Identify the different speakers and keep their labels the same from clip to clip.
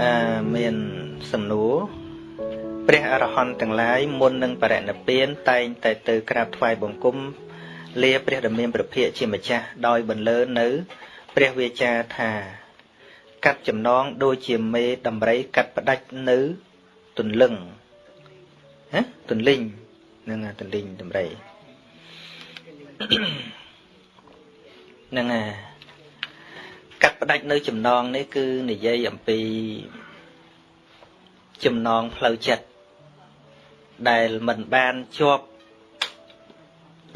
Speaker 1: អឺមានសំណួរព្រះអរហន្តទាំងឡាយមុននឹងបរិនិព្វានតែងតែទៅក្រាបថ្វាយបង្គំលាព្រះដ៏មានព្រះភិក្ខជាម្ចាស់ដោយបន្លឺនៅ ព្រះវាចាថាកាត់ចំណងដូចជាមេដំរីកាត់ផ្ដាច់នៅទន្លឹងហ៎ទន្លិញហ្នឹងទន្លិញដំរីហ្នឹងហើយ កាត់ផ្ដាច់នៅចំណងនេះគឺនិយាយអំពីចំណងផ្លូវចិត្តដែលមិនបានជាប់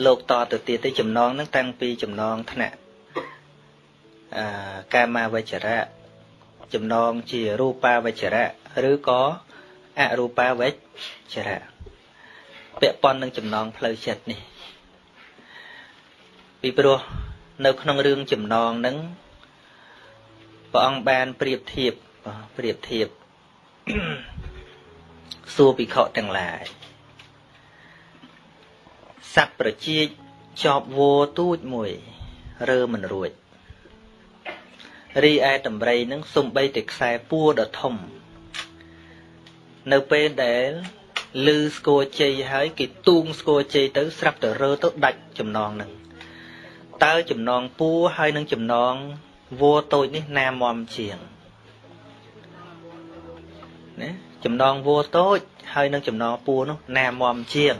Speaker 1: លោកតទៅទៀតទេចំណងហ្នឹងតាំងពីចំណងថ្នាក់អឺកាមាវចរៈចំណងជារូបាវចរៈឬក៏អរូបាវចរៈពាក់ព័ន្ធនឹងចំណងផ្លូវចិត្តនេះ ពីព្រោះនៅក្នុងរឿងចំណងហ្នឹង ព្រះអង្គបានប្រៀបធៀបប្រៀបធៀបសួរភិក្ខុទាំងឡាយសត្វប្រជាជាប់វោទូចមួយរើមិនរួចរីឯដំរីនឹងសំបីតែខ្សែពួរដ៏ធំ នៅពេលដែលលឺស្គរជ័យហើយគេទូងស្គរជ័យទៅស្រាប់តែរើទៅដាច់ចំណងនឹងតើចំណងពួរហើយនឹងចំណង វោតូចនេះណាមមជាងណាចំណងវោតូច ហើយនឹងចំណងពួរនោះណាមមជាង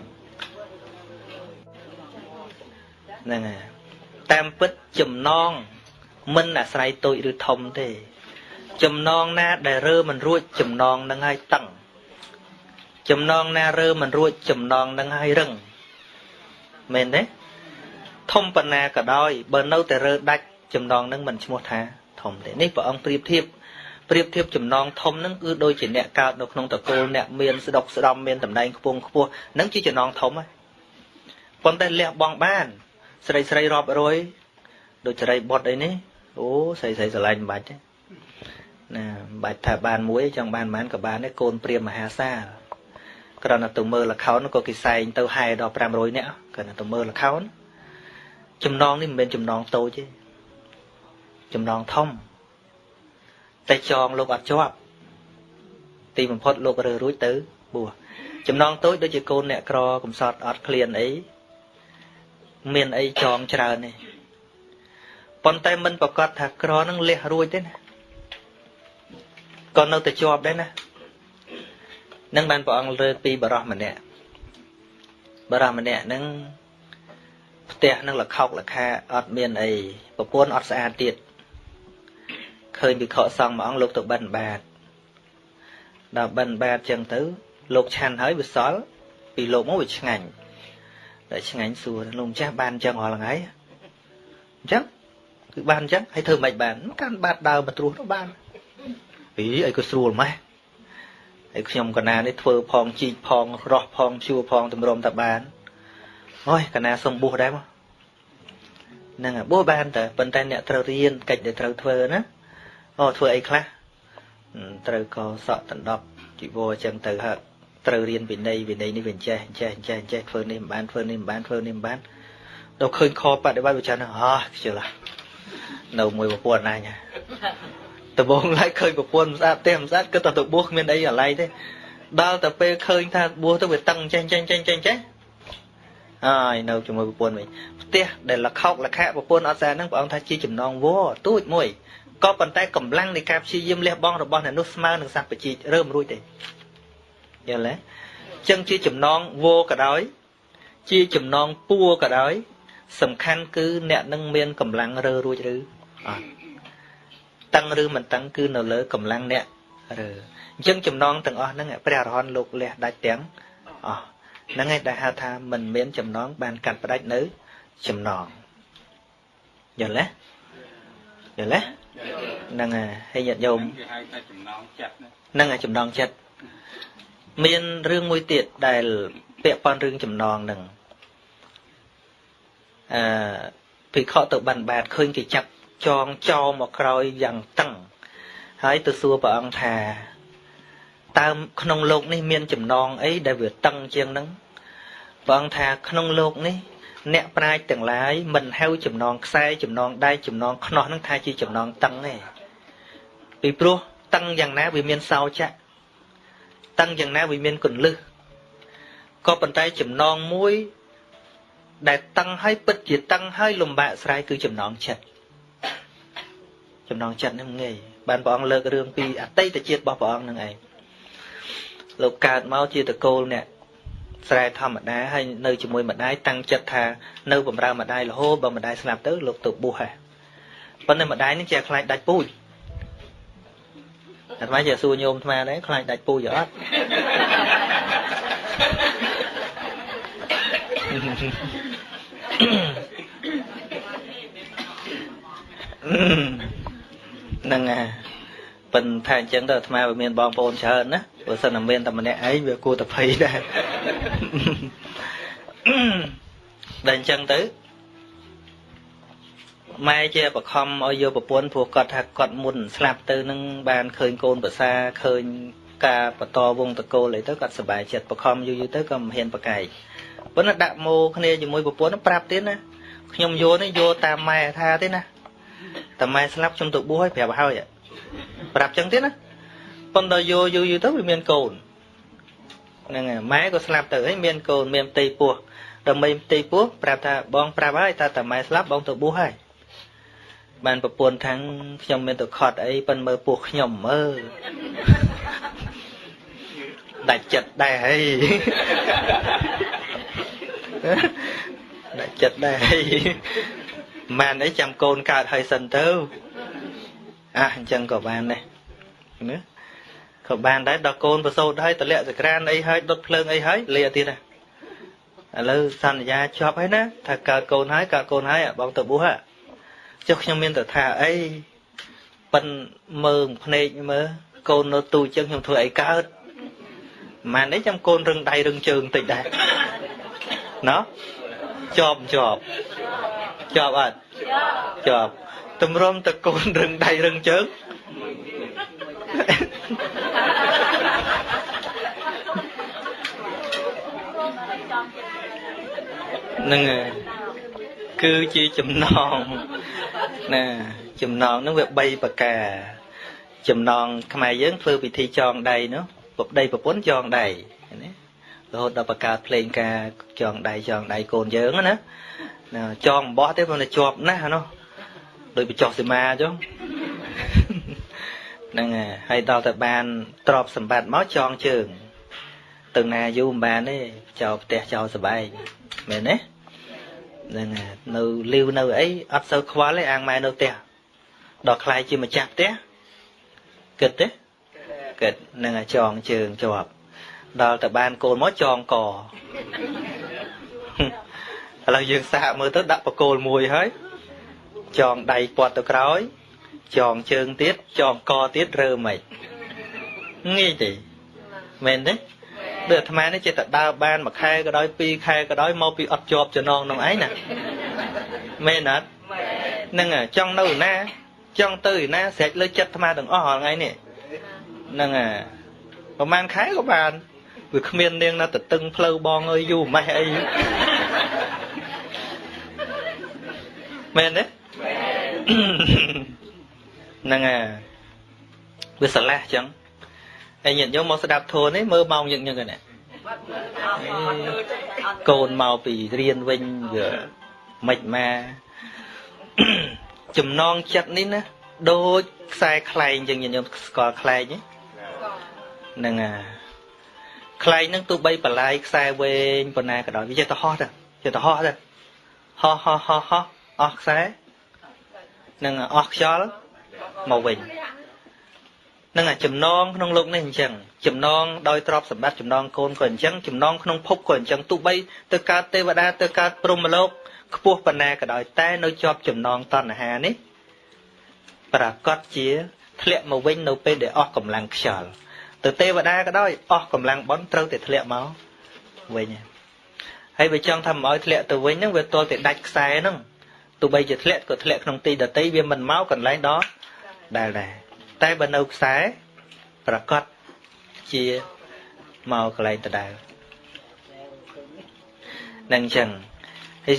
Speaker 1: ហ្នឹងហើយតាមពិតចំណងមិនអាស្រ័យតូចឬធំទេ ចំណងណាដែលរើមិនរួចចំណងនឹងឲ្យតឹងចំណងណារើមិនរួចចំណងនឹងឲ្យរឹងមែនទេធំប៉ុណ្ណាក៏ដោយបើនៅតែរើដាច់ ចំណងនឹងមិនឈ្មោះថាធំទេនេះព្រះអង្គប្រៀបធៀបប្រៀបធៀបចំណងធំនឹងគឺដូចជាអ្នកកើតនៅក្នុងតកូលអ្នកមានស្ដុកស្ដំមានតំណែងខ្ពង់ខ្ពស់នឹងជាចំណងធំហើយប៉ុន្តែលះបង់បាន ស្រីស្រីរាប់រយដូចស្រីបុតអីនេះអូស្រីស្រីស្រឡាញ់មិនបាច់ទេណាមិនបាច់ថាបានមួយចង់បានប៉ុន្មានក៏បានដែរកូនព្រាមមហាសាលគ្រាន់តែទៅមើលលខោនក៏គេសែងទៅហែដល់500នាក់គ្រាន់តែទៅមើលលខោនចំណងនេះមិនមែនចំណងតូចទេ ចំណងធំតែចងលោកអត់ជាប់ទីបំផុតលោករើរួចទៅបួសចំណងតូចដូចជាកូនអ្នកក្រកំសត់អត់ឃ្លានអីមានអីចងច្រើនទេប៉ុន្តែមិនប្រកាសថាក្រនឹងលះរួចទេណាក៏នៅតែជាប់ដែរណានឹងបានព្រះអង្គលើកពីបរោះម្នាក់បរោះម្នាក់នឹងផ្ទះនឹងលខោកលខាអត់មានអីប្រពន្ធអត់ស្អាតទៀត ឃើញវិខសង្ឃមួយអង្គលោកទៅបិណ្ឌបាតដល់បិណ្ឌបាតចឹងទៅ លោកឆាន់ហើយវាសល់ពីលោកមកវាឆ្ងាញ់តែឆ្ងាញ់សួរលោកម្ចាស់បានចឹងរាល់ថ្ងៃអញ្ចឹងគឺបានអញ្ចឹងហើយធ្វើមិនបានកាន់បាតដើមបត្រួសទៅបានអីអីក៏ស្រួលម៉េះហើយខ្ញុំកណានេះធ្វើផងជីកផងរោះផងជួផងតម្រុំតបានអូយកណាសុំបួសដែរមកហ្នឹងបួសបានតើប៉ុន្តែអ្នកត្រូវរៀនកិច្ចដែលត្រូវធ្វើណា អូធ្វើអីខ្លះត្រូវក៏សក់ដណ្ដប់ជីវរអញ្ចឹងទៅហើយត្រូវរៀនវិន័យវិន័យនេះវាចេះចេះចេះចេះធ្វើនេះមិនបានធ្វើនេះមិនបានធ្វើនេះមិនបានដល់ឃើញខបដិបត្តិវិចារណ៍អស់ខ្ជិលនៅមួយប្រពន្ធណាញដំបងឡើយឃើញប្រពន្ធមិនស្អាតទេមិនស្អាតគិតតែទៅបួសគ្មានអីអាឡ័យទេដល់តែពេលឃើញថាបួសទៅវាតឹងចេះចេះចេះចេះចេះហើយនៅជាមួយប្រពន្ធវិញផ្ទះដែលលខោកលខៈប្រពន្ធអត់ស្អាតហ្នឹងព្រះអង្គថាជាចំណងវទូចមួយ ក៏ប៉ុន្តែកម្លាំងនៃការព្យាយាមលះបង់របស់អ្នកនោះស្មើនឹងសត្វបជីរើមរួចទេយល់ទេចឹងជាចំណងវក៏ដោយ ជាចំណងពួរក៏ដោយ សំខាន់គឺអ្នកនឹងមានកម្លាំងរើរួចឬអត់តឹងឬមិនតឹងគឺនៅលើកម្លាំងអ្នករើអញ្ចឹងចំណងទាំងអស់ហ្នឹងព្រះអរហន្តលោកលះដាច់ទាំងអស់ហ្នឹងឯងដែលហៅថាមិនមានចំណង បានកាត់ផ្ដាច់នៅចំណងយល់ទេយល់ទេ ហ្នឹងហើយញាតិញោមហ្នឹងហើយចំណងចិត្តមានរឿងមួយទៀតដែលពាក់ព័ន្ធរឿងចំណងហ្នឹងអឺភិក្ខុទៅបានបាតឃើញគេចាប់ចងចោមកក្រោយយ៉ាងតឹងហើយទៅសួរព្រះអង្គថាតើក្នុងលោកនេះមានចំណងអីដែលវាតឹងជាងហ្នឹងព្រះអង្គថាក្នុងលោកនេះ អ្នកប្រាជ្ញទាំងឡាយមិនហៅចំណងខ្សែចំណងដៃចំណងខ្នោះហ្នឹងថាជាចំណងតឹងទេពីព្រោះតឹងយ៉ាងណាវាមានសោចៈតឹងយ៉ាងណាវាមានកੁੰលឹះក៏ប៉ុន្តែចំណងមួយ ដែលតឹងហើយពិតជាតឹងហើយលំបាកស្រ័យគឺចំណងចិត្តចំណងចិត្តនឹងងាយបានព្រះអង្គលើករឿងពីអតីតជាតិរបស់ព្រះអង្គនឹងឯងលោកកើតមកជាតកូលអ្នក ស្រែធម្មតាហើយនៅជាមួយម្ដាយតាំងចិត្តថានៅបំរើម្ដាយរហូតបើម្ដាយស្លាប់ទៅលោកទៅបួសហើយប៉ុន្តែម្ដាយនឹងជាខ្លាចដាច់ពូជអាត្មាជាសួរញោមអាត្មាដែរខ្លាចដាច់ពូជអត់ហ្នឹងហើយប៉ុន្តែអញ្ចឹងទៅអាត្មាវាមានបងប្អូនច្រើនណា បើសិនតែមានតែម្នាក់ឯងវាគួរតែភ័យដែរដែលអញ្ចឹងទៅម៉ែជាបខំឲ្យយកប្រពន្ធព្រោះគាត់ថាគាត់មុនស្លាប់ទៅនឹងបានឃើញកូនប្រសាឃើញការបន្តវងតកូលអីទៅគាត់សប្បាយចិត្តបខំយូរយូរទៅក៏មិនហ៊ានប្រកែកប៉ុន្តែដាក់ម៉ូគ្នាជាមួយប្រពន្ធប្រាប់ទៀតណាខ្ញុំយកនេះយកតាមម៉ែថាទេណាតែម៉ែស្លាប់ខ្ញុំទៅបួសឲ្យប្រាប់ហើយប្រាប់ចឹងទៀតណា ប៉ុន្តែយកយូរយូរទៅវាមានកូនហ្នឹងហើយម៉ែក៏ស្លាប់ទៅហើយមានកូនមានផ្ទៃពោះដើម្បីផ្ទៃពោះប្រាប់ថាបងប្រាប់ហើយថាតែម៉ែស្លាប់បងទៅបួសហើយបានប្រពន្ធថាំងខ្ញុំមានទៅខត់អីប៉ិនមើលពោះខ្ញុំមើលដាច់ចិត្តដែរហើយដាច់ចិត្តដែរហើយម៉ែនអីចាំកូនកើតហើយសិនទៅអះអញ្ចឹងក៏បានដែរណា ក៏បានដែរដល់កូនប្រសូតហើយតម្លាក់សក្រានអីហើយដុតភ្លើងអីហើយលាទៀតណាឥឡូវសន្យាជាប់ហើយណាថាកើតកូនហើយកើតកូនហើយបងទៅបួសហ่ะចុះខ្ញុំមានតែថាអីប៉ិនមើងភ្នែកមើលកូននៅទូចឹងខ្ញុំធ្វើអីកើតម៉ែនេះចាំកូនរឹងដៃរឹងជើងតិចដែរណោះជាប់ជាប់ជាប់អត់ជាប់តម្រុំតកូនរឹងដៃរឹងជើង នឹងគឺជាចំណងណាចំណងនឹងវា3ប្រការ ចំណងខ្មែរយើងធ្វើពិធីចងដៃនោះពុកដីប្រពន្ធចងដៃណារហូតដល់បង្កើតភ្លេងការចងដៃចងដៃកូនយើងណាចងអំបោះទេប៉ុន្តែជាប់ណាស់នោះដូចបញ្ចុះសីមាអញ្ចឹងហ្នឹងហើយដល់តែបានទ្របសម្បត្តិមកចងជើងទៅណាយូរមិនបានទេចោលផ្ទះចោលសបែងមែនទេ ហ្នឹងនៅលីវនៅអីអត់សូវខ្វល់ទេអាងម៉ែនៅផ្ទះដល់ខ្លាយជាម្ចាស់ផ្ទះគិតទេគិតនឹងចងជើងជាប់ដល់តែបានកូនមកចងកឥឡូវយើងសាកមើលទៅដាក់បកគោលមួយហើយចងដៃពាត់ទៅក្រោយ ចងជើងទៀតចងកទៀតរើមិនងាយទេមែនទេ ដូចអាត្មានេះចេះតែដើរបានមួយខែក៏ដោយពីរខែក៏ដោយមកពីអត់ជាប់ចំណងនឹងឯងណាមែនអត់ហ្នឹងចង់នៅណាចង់ទៅណាស្រេចលើចិត្តអាត្មាទាំងអស់ថ្ងៃនេះហ្នឹងអាប្រហែលខែក៏បានវាគ្មាននាងណាទៅតឹងផ្លូវបងអើយយូរម៉េះអីមែនទេហ្នឹងអាវាស្រឡះចឹង ហើយញាតិញោមមកស្ដាប់ធម៌នេះមើលម៉ោងយ៉ាងហ្នឹងណាកូនមកពីរៀនវិញវាមិនមកចំណងចិត្តនេះណាដូចខ្សែខ្លែងចឹងញាតិញោមស្គាល់ខ្លែងហ្នឹងអាខ្លែងហ្នឹងទោះបីបលាយខ្សែវែងប៉ុណ្ណាក៏ដោយវាចេះតែហោះទៅចេះតែហោះទៅហោះហោះហោះហោះអស់ខ្សែនឹងអស់ខ្យល់មកវិញ នឹងចំណងក្នុងលោកនេះអញ្ចឹងចំណងដោយទ្រព្យសម្បត្តិចំណងកូនក៏អញ្ចឹងចំណងក្នុងភពក៏អញ្ចឹងទោះបីទៅកើតទេវតាទៅកើតព្រហ្មលោកខ្ពស់ប៉ុណ្ណាក៏ដោយតែនៅជាប់ចំណងតណ្ហានេះប្រកាសជាធ្លាក់មកវិញនៅពេលដែលអស់កម្លាំងខ្យល់ទៅទេវតាក៏ដោយអស់កម្លាំងបន់ត្រូវតែធ្លាក់មកវិញហើយបើចង់ថាមិនឲ្យធ្លាក់ទៅវិញហ្នឹងវាទល់តែដាច់ខ្សែហ្នឹងទោះបីជាធ្លាក់ក៏ធ្លាក់ក្នុងទីដតីវាមិនមកកន្លែងដល់ដែលដែរ តែបើនៅខ្សែប្រកាសជាមកកន្លែងដដែលនឹងអញ្ចឹងហើយ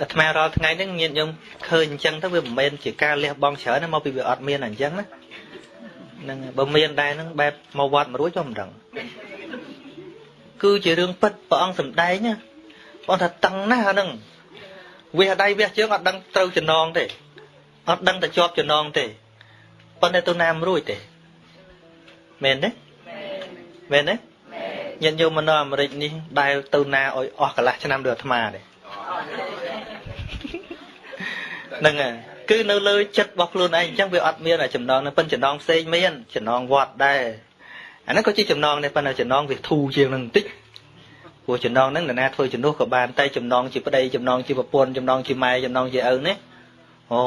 Speaker 1: អាត្មារាល់ថ្ងៃហ្នឹងញាតិញោមឃើញអញ្ចឹងទៅវាមិនមែនជាការលះបង់ច្រើនណាមកពីវាអត់មានអញ្ចឹងណាហ្នឹងបើមានដែរហ្នឹងបែបមកវត្តមករួចក៏មិនដឹងគឺជារឿងពិតព្រះអង្គសំដែងណាបងថាតឹងណាស់អាហ្នឹងវះដៃវះជើងអត់ដឹងត្រូវចំណងទេអត់ដឹងតែជាប់ចំណងទេ ប៉ុន្តែទៅណាមរួចទេមែនទេមែនទេញាតិញោមនៅអាមេរិកនេះដែលទៅណាឲ្យអស់កន្លះឆ្នាំដូចអាត្មាទេហ្នឹងហើយគឺនៅលើចិត្តរបស់ខ្លួនឯងអញ្ចឹងវាអត់មានចំណងនឹងប៉ុន្តែចំណងផ្សេងមានចំណងវត្តដែរអាហ្នឹងក៏ជាចំណងដែរប៉ុន្តែចំណងវាធូរជាងនឹងបន្តិចព្រោះចំណងហ្នឹងនរណាធ្វើជំនួសក៏បានតែចំណងជាប្តីចំណងជាប្រពន្ធចំណងជាម៉ែចំណងជាឪនេះអូ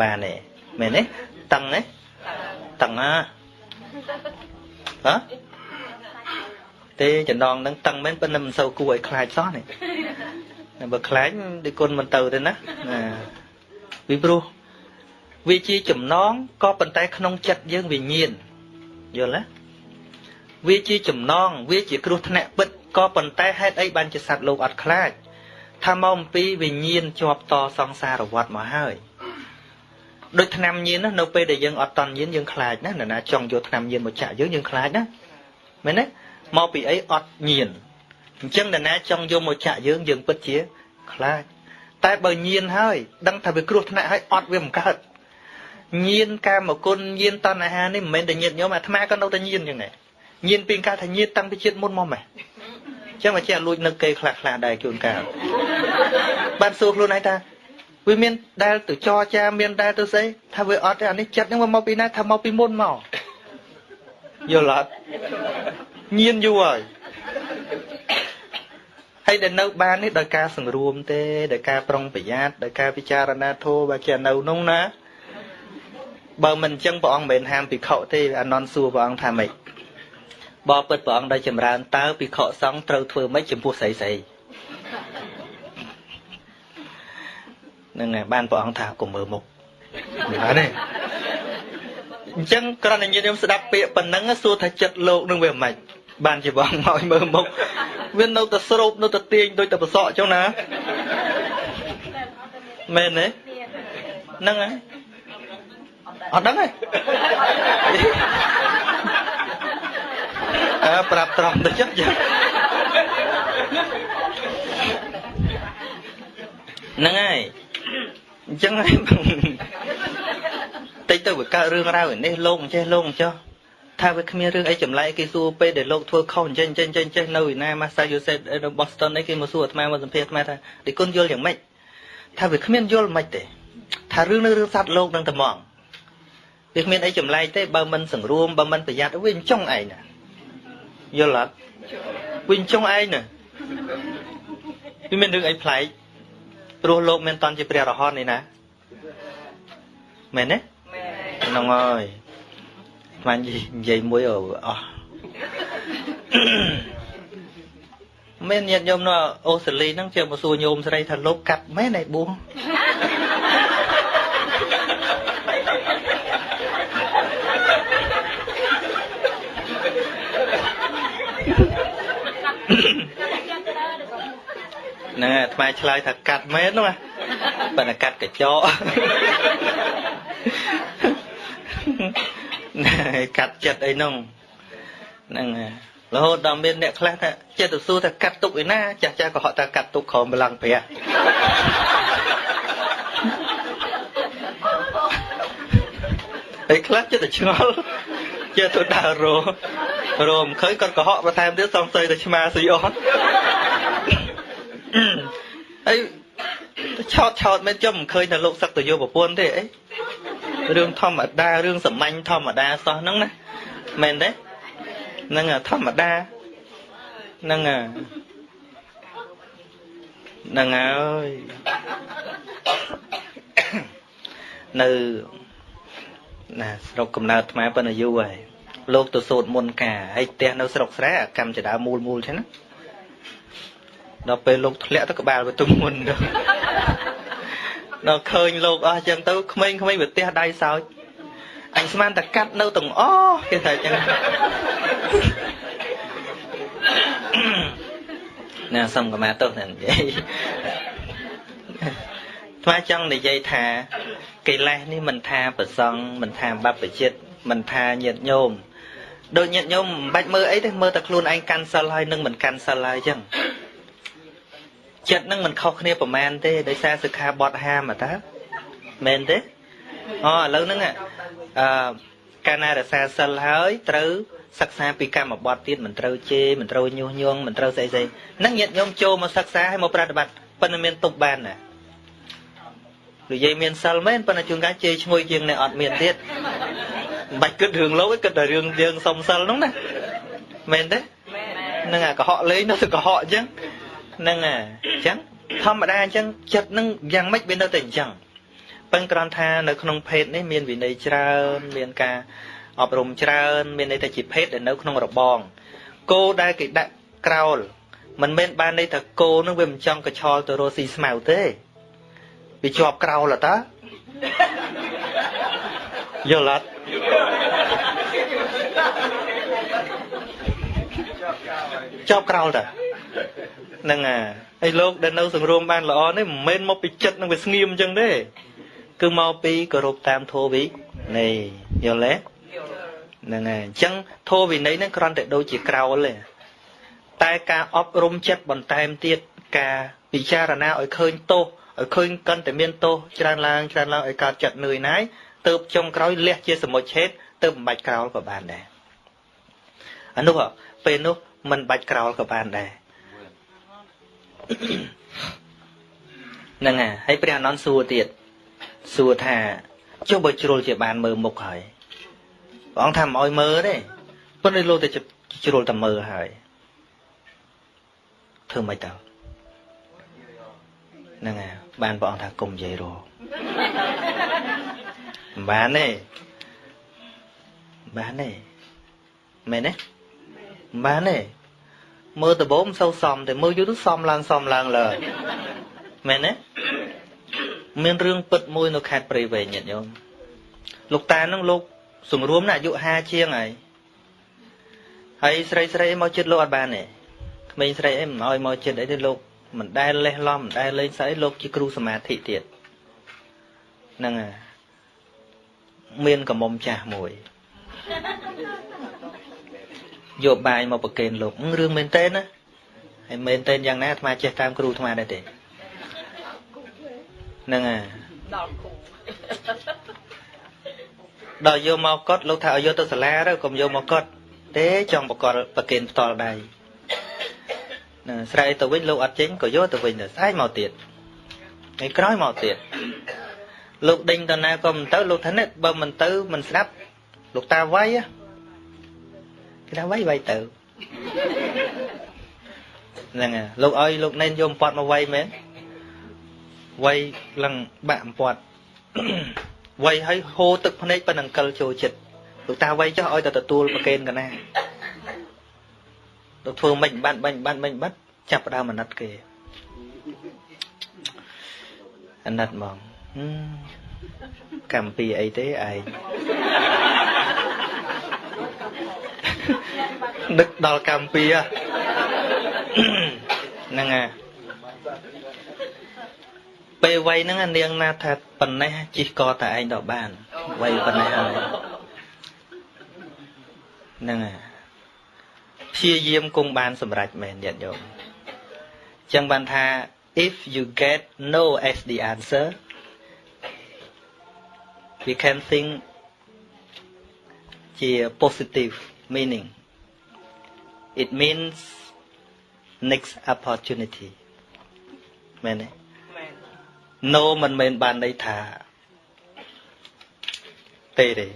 Speaker 1: បានទេ មែនទេតឹងទេតឹងណាហ៎ទេចំណងហ្នឹងតឹងមែនប៉ុន្តែមិនសូវគួរឲ្យខ្លាចសោះនេះបើខ្លាចដូចគុណមិនទៅទេណាណាពីព្រោះវាជាចំណងក៏ប៉ុន្តែក្នុងចិត្តយើងវិញ្ញាណយល់ទេវាជាចំណងវាជាគ្រោះថ្នាក់ពិតក៏ប៉ុន្តែហេតុអីបានជាសត្វលោកអត់ខ្លាចថាមកអំពីវិញ្ញាណជាប់តសង្សារវដ្តមកហើយ ដូចឆ្នាំញៀនណានៅពេលដែលយើងអត់តន់ញៀនយើងខ្លាចណានរណាចង់យកឆ្នាំញៀនមកចាក់យើងយើងខ្លាចណាមែនទេមកពីអីអត់ញៀនអញ្ចឹងនរណាចង់យកមកចាក់យើងយើងពិតជាខ្លាចតែបើញៀនហើយដឹងថាវាគ្រោះថ្នាក់ហើយអត់វាមិនកើតញៀនកាមគុណញៀនតណ្ហានេះមិនមែនតែញៀនញោមអាត្មាក៏នៅតែញៀនចឹងដែរញៀនពីកាលថាញៀនតាំងពីជាតិមុនមកម៉េះចឹងមកចេះលួចនឹកគេខ្លះខ្លះដែរជួនកាលបានសួរខ្លួនឯងថា វាមានដែលទៅចរចាមានដែលទៅស្អីថាវាអត់ទេអានេះចិត្តហ្នឹងមកពីណាថាមកពីមុនមកយល់អត់ញៀនយូរហើយហើយដែលនៅបាននេះដោយការសង្រួមទេដោយការប្រុងប្រយ័ត្នដោយការពិចារណាធម៌បើជានៅនោះណាបើមិនអញ្ចឹងព្រះអង្គមិនមែនហាមភិក្ខុទេអានន់សួរព្រះអង្គថាម៉េចបបពិតព្រះអង្គដោយចម្រើនតើភិក្ខុសង្ឃត្រូវធ្វើម៉េចចំពោះស្រីស្រី នឹងបានព្រះអង្គថាកុំមើលមុខបានទេអញ្ចឹងគ្រាន់តែញាតិញោមស្ដាប់ពាក្យប៉ុណ្ណឹងសួរថាចិត្តលោកនឹងវាមិនបានជាបងមកឲ្យមើលមុខវានៅតែស្រូបនៅតែទាញដូចតែប្រសក់ចឹងណាមែនទេហ្នឹងហើយអត់ដឹងទេអើប្រាប់ត្រង់ទៅចឹងចឹងហ្នឹងហើយ អញ្ចឹងហើយតិចទៅវាកើតរឿងរ៉ាវនេះលោកអញ្ចេះលោកអញ្ចោះថាវាគ្មានរឿងអីចម្លែកគេសួរពេលដែលលោកធ្វើខុសអញ្ចឹងអញ្ចឹងអញ្ចឹងនៅឯណា Massachusetts នៅ Boston នេះគេមកសួរអាត្មាមកសម្ភាសអាត្មាថាទីគុណយល់យ៉ាងម៉េចថាវាគ្មានយល់មិនទេថារឿងនៅរឿងសត្វលោកនឹងតែហ្មងវាគ្មានអីចម្លែកទេបើមិនសង្រួមបើមិនប្រយ័ត្នវាអញ្ចឹងឯងណាយល់អត់វាអញ្ចឹងឯងណាវាមានរឿងអីប្លែក ព្រោះលោកមានតន់ជាព្រះរហន្តនេះណាមែនទេហ្នឹងហើយស្មាននិយាយមួយអស់មានញាតិញោមនៅអូស្ត្រាលីហ្នឹងជាមកសួរញោមស្រីថាលោកកាត់មែនឯបួ ងណែថ្មឆ្លើយថាកាត់មែនហ្នឹងប៉ុន្តែកាត់កញ្ចក់កាត់ចិត្តអីនោះហ្នឹងរហូតដល់មានអ្នកខ្លះថាចិត្តទៅសួរថាកាត់ទុកឯណាចាស់ចាស់ក៏ហត់ថាកាត់ទុកក្រោមបលាំងព្រះហើយខ្លះចិត្តទៅឆ្ងល់ចិត្តទៅដើរររមឃើញគាត់កុហកបន្ថែមទៀតសង្ស័យតែឆ្មាស៊ីអត់ ហើយឆោតឆោតមិនចាំមិនឃើញតែលោកសឹកទៅយកប្រពន្ធទេអីរឿងធម្មតារឿងសាមញ្ញធម្មតាសោះហ្នឹងណាមែនទេហ្នឹងធម្មតាហ្នឹងហ្នឹងហើយនៅណាស្រុកកំណើតខ្មែរប៉ុណ្ណាយូរហើយលោកទៅសូត្រមុនការហើយផ្ទះនៅស្រុកស្រែកម្មចដាមូលមូលចឹងណា ដល់ពេលលោកធ្លាក់ទៅក្បាលវាទុំមុនទៅដល់ឃើញលោកអស់ចឹងទៅក្មេងៗវាទះដៃសោចអញស្មានតែកាត់នៅទាំងអស់គេថាចឹងណែសុំកម្មាទោសណែនិយាយថ្មចង់និយាយថាកិលេសនេះមិនថាប្រសងមិនថាបព្វជិតមិនថាញាតញោមដូចញាតញោមមិនបាច់មើលអីទេមើលតែខ្លួនឯងកាន់សិលហើយនឹងមិនកាន់សិលហើយអញ្ចឹង ចិត្តនឹងមិនខុសគ្នាប្រមាណទេដោយសារសិក្ខាបទហាមតើមែនទេអូឥឡូវហ្នឹងអឺកាលណារសាសិលហើយត្រូវសិក្សាពីកម្មបត្តិទៀតមិនត្រូវជេរមិនត្រូវញុះញង់មិនត្រូវស្អីស្អីហ្នឹងញាតិញោមចូលមកសិក្សាហើយមកប្រតិបត្តិប៉ុន្តែមានទុកបានណានិយាយមានសិលមែនប៉ុន្តែជួនកាលជេរឈ្ងុយជាងអ្នកអត់មានទៀតមិនបាច់គិតរឿងលោកគិតតែរឿងយើងសុំសិលហ្នឹងណាមែនទេហ្នឹងអាកុហកលេងនៅតែកុហកអញ្ចឹង ហ្នឹងអាអញ្ចឹងធម្មតាអញ្ចឹងចិត្តនឹងយ៉ាងម៉េចវានៅតែអញ្ចឹងប៉ឹងគ្រាន់ថានៅក្នុងភេទនេះមានវិន័យច្រើនមានការអប់រំច្រើន មានន័យថាជាភេទដែលនៅក្នុងរបងគោដែលគេដាក់ក្រោលមិនមែនបានន័យថាគោនឹងវាមិនចង់កឆលទៅរកស៊ីស្មៅទេវាជាប់ក្រោលតាយល់អត់ជាប់ក្រោលតា ហ្នឹងហើយលោកដែលនៅសង្រួមបានល្អនេះមិនមែនមកពីចិត្តនឹងវាស្ងៀមអញ្ចឹងទេគឺមកពីគោរពតាមធម៌វិនេះយល់ទេហ្នឹងហើយអញ្ចឹងធម៌វិន័យហ្នឹងគ្រាន់តែដូចជាក្រោលទេតែការអប់រំចិត្តបន្ថែមទៀតការពិចារណាឲ្យឃើញទោសឲ្យឃើញកាន់តែមានទោសច្រើនឡើងច្រើនឡើងឲ្យកើតចិត្តនឿយណាយទៅចុងក្រោយលះជាសមុជឆេតទៅមិនបាច់ក្រោលក៏បានដែរអានោះពេលនោះមិនបាច់ក្រោលក៏បានដែរ ហ្នឹងហើយហើយព្រះអនន្តសួរទៀតសួរថាចុះបើជ្រុលជាបានមើលមុខហើយព្រះអង្គថាមិនអោយមើលទេប៉ុន្តែលោកតែជ្រុលតែមើលហើយធ្វើមិនទៅហ្នឹងហើយបានព្រះអង្គថាគុំនិយាយរមិនបានទេបានទេមែនទេមិនបានទេ មើលដបោមសូវសំតែមើលយូរទៅសំឡើងសំឡើងលើមែនទេមានរឿងពិតមួយនៅខេត្តព្រៃវែងញាតិញោមលោកតានឹងលោកសង្រួមណាអាយុ50ជាងហើយហើយស្រីស្រីមកចិត្តលោកអត់បានទេក្មេងស្រីអីមិនឲ្យមកចិត្តអីទេលោកមិនដែលលេះឡំមិនដែលលេងស្អីលោកជាគ្រូសមាធិទៀតហ្នឹងហើយមានកំមុំចាស់មួយ យកបាយមកប្រគេនលោករឿងមែនតើណាហើយមែនតើយ៉ាងណាអាត្មាចេះតាមគ្រូអាត្មាដែរទេហ្នឹងហើយដល់គ្រូដល់យកមកកត់លោកថាឲ្យយកទៅសាលាទៅកុំយកមកកត់ទេចង់បកលប្រកេនផ្ទាល់ដៃហ្នឹងស្រែកទៅវិញលោកអត់ចេញក៏យកទៅវិញទៅស្អែកមកទៀតថ្ងៃក្រោយមកទៀតលោកដេញទៅណាក៏មិនទៅលោកថានេះបើមិនទៅមិនស្ដាប់លោកតាវាយ គេថាវាយវាយទៅហ្នឹងហើយលោកឲ្យលោកណែនយកប៉ាត់មកវាយមែនវ័យឡើងបាក់អំពាត់វ័យឲ្យហូរទឹកភ្នែកប៉ុណ្ណឹងកិលចូលចិត្តលោកតាវ័យចុះឲ្យតែទទួលប្រកេនកណាលោកធ្វើមិនបានបាញ់បានបាញ់បាត់ចាប់ដើមអាណិតគេអាណិតហ្មងកម្មពីអីទេឯង នឹកដល់កម្មពីហ្នឹងហើយពេលវ័យហ្នឹងនាងណាថាប៉ុណ្ណេះជីកកតែឯងដល់បានវ័យប៉ុណ្ណេះហើយហ្នឹងហើយព្យាយាមគង់បានសម្រេចមែនញាតិញោមចឹងបានថា if you get no as the answer we can think ជា positive meaning it means next opportunity មែនទេ no មិនមែនបានន័យថាទេទេ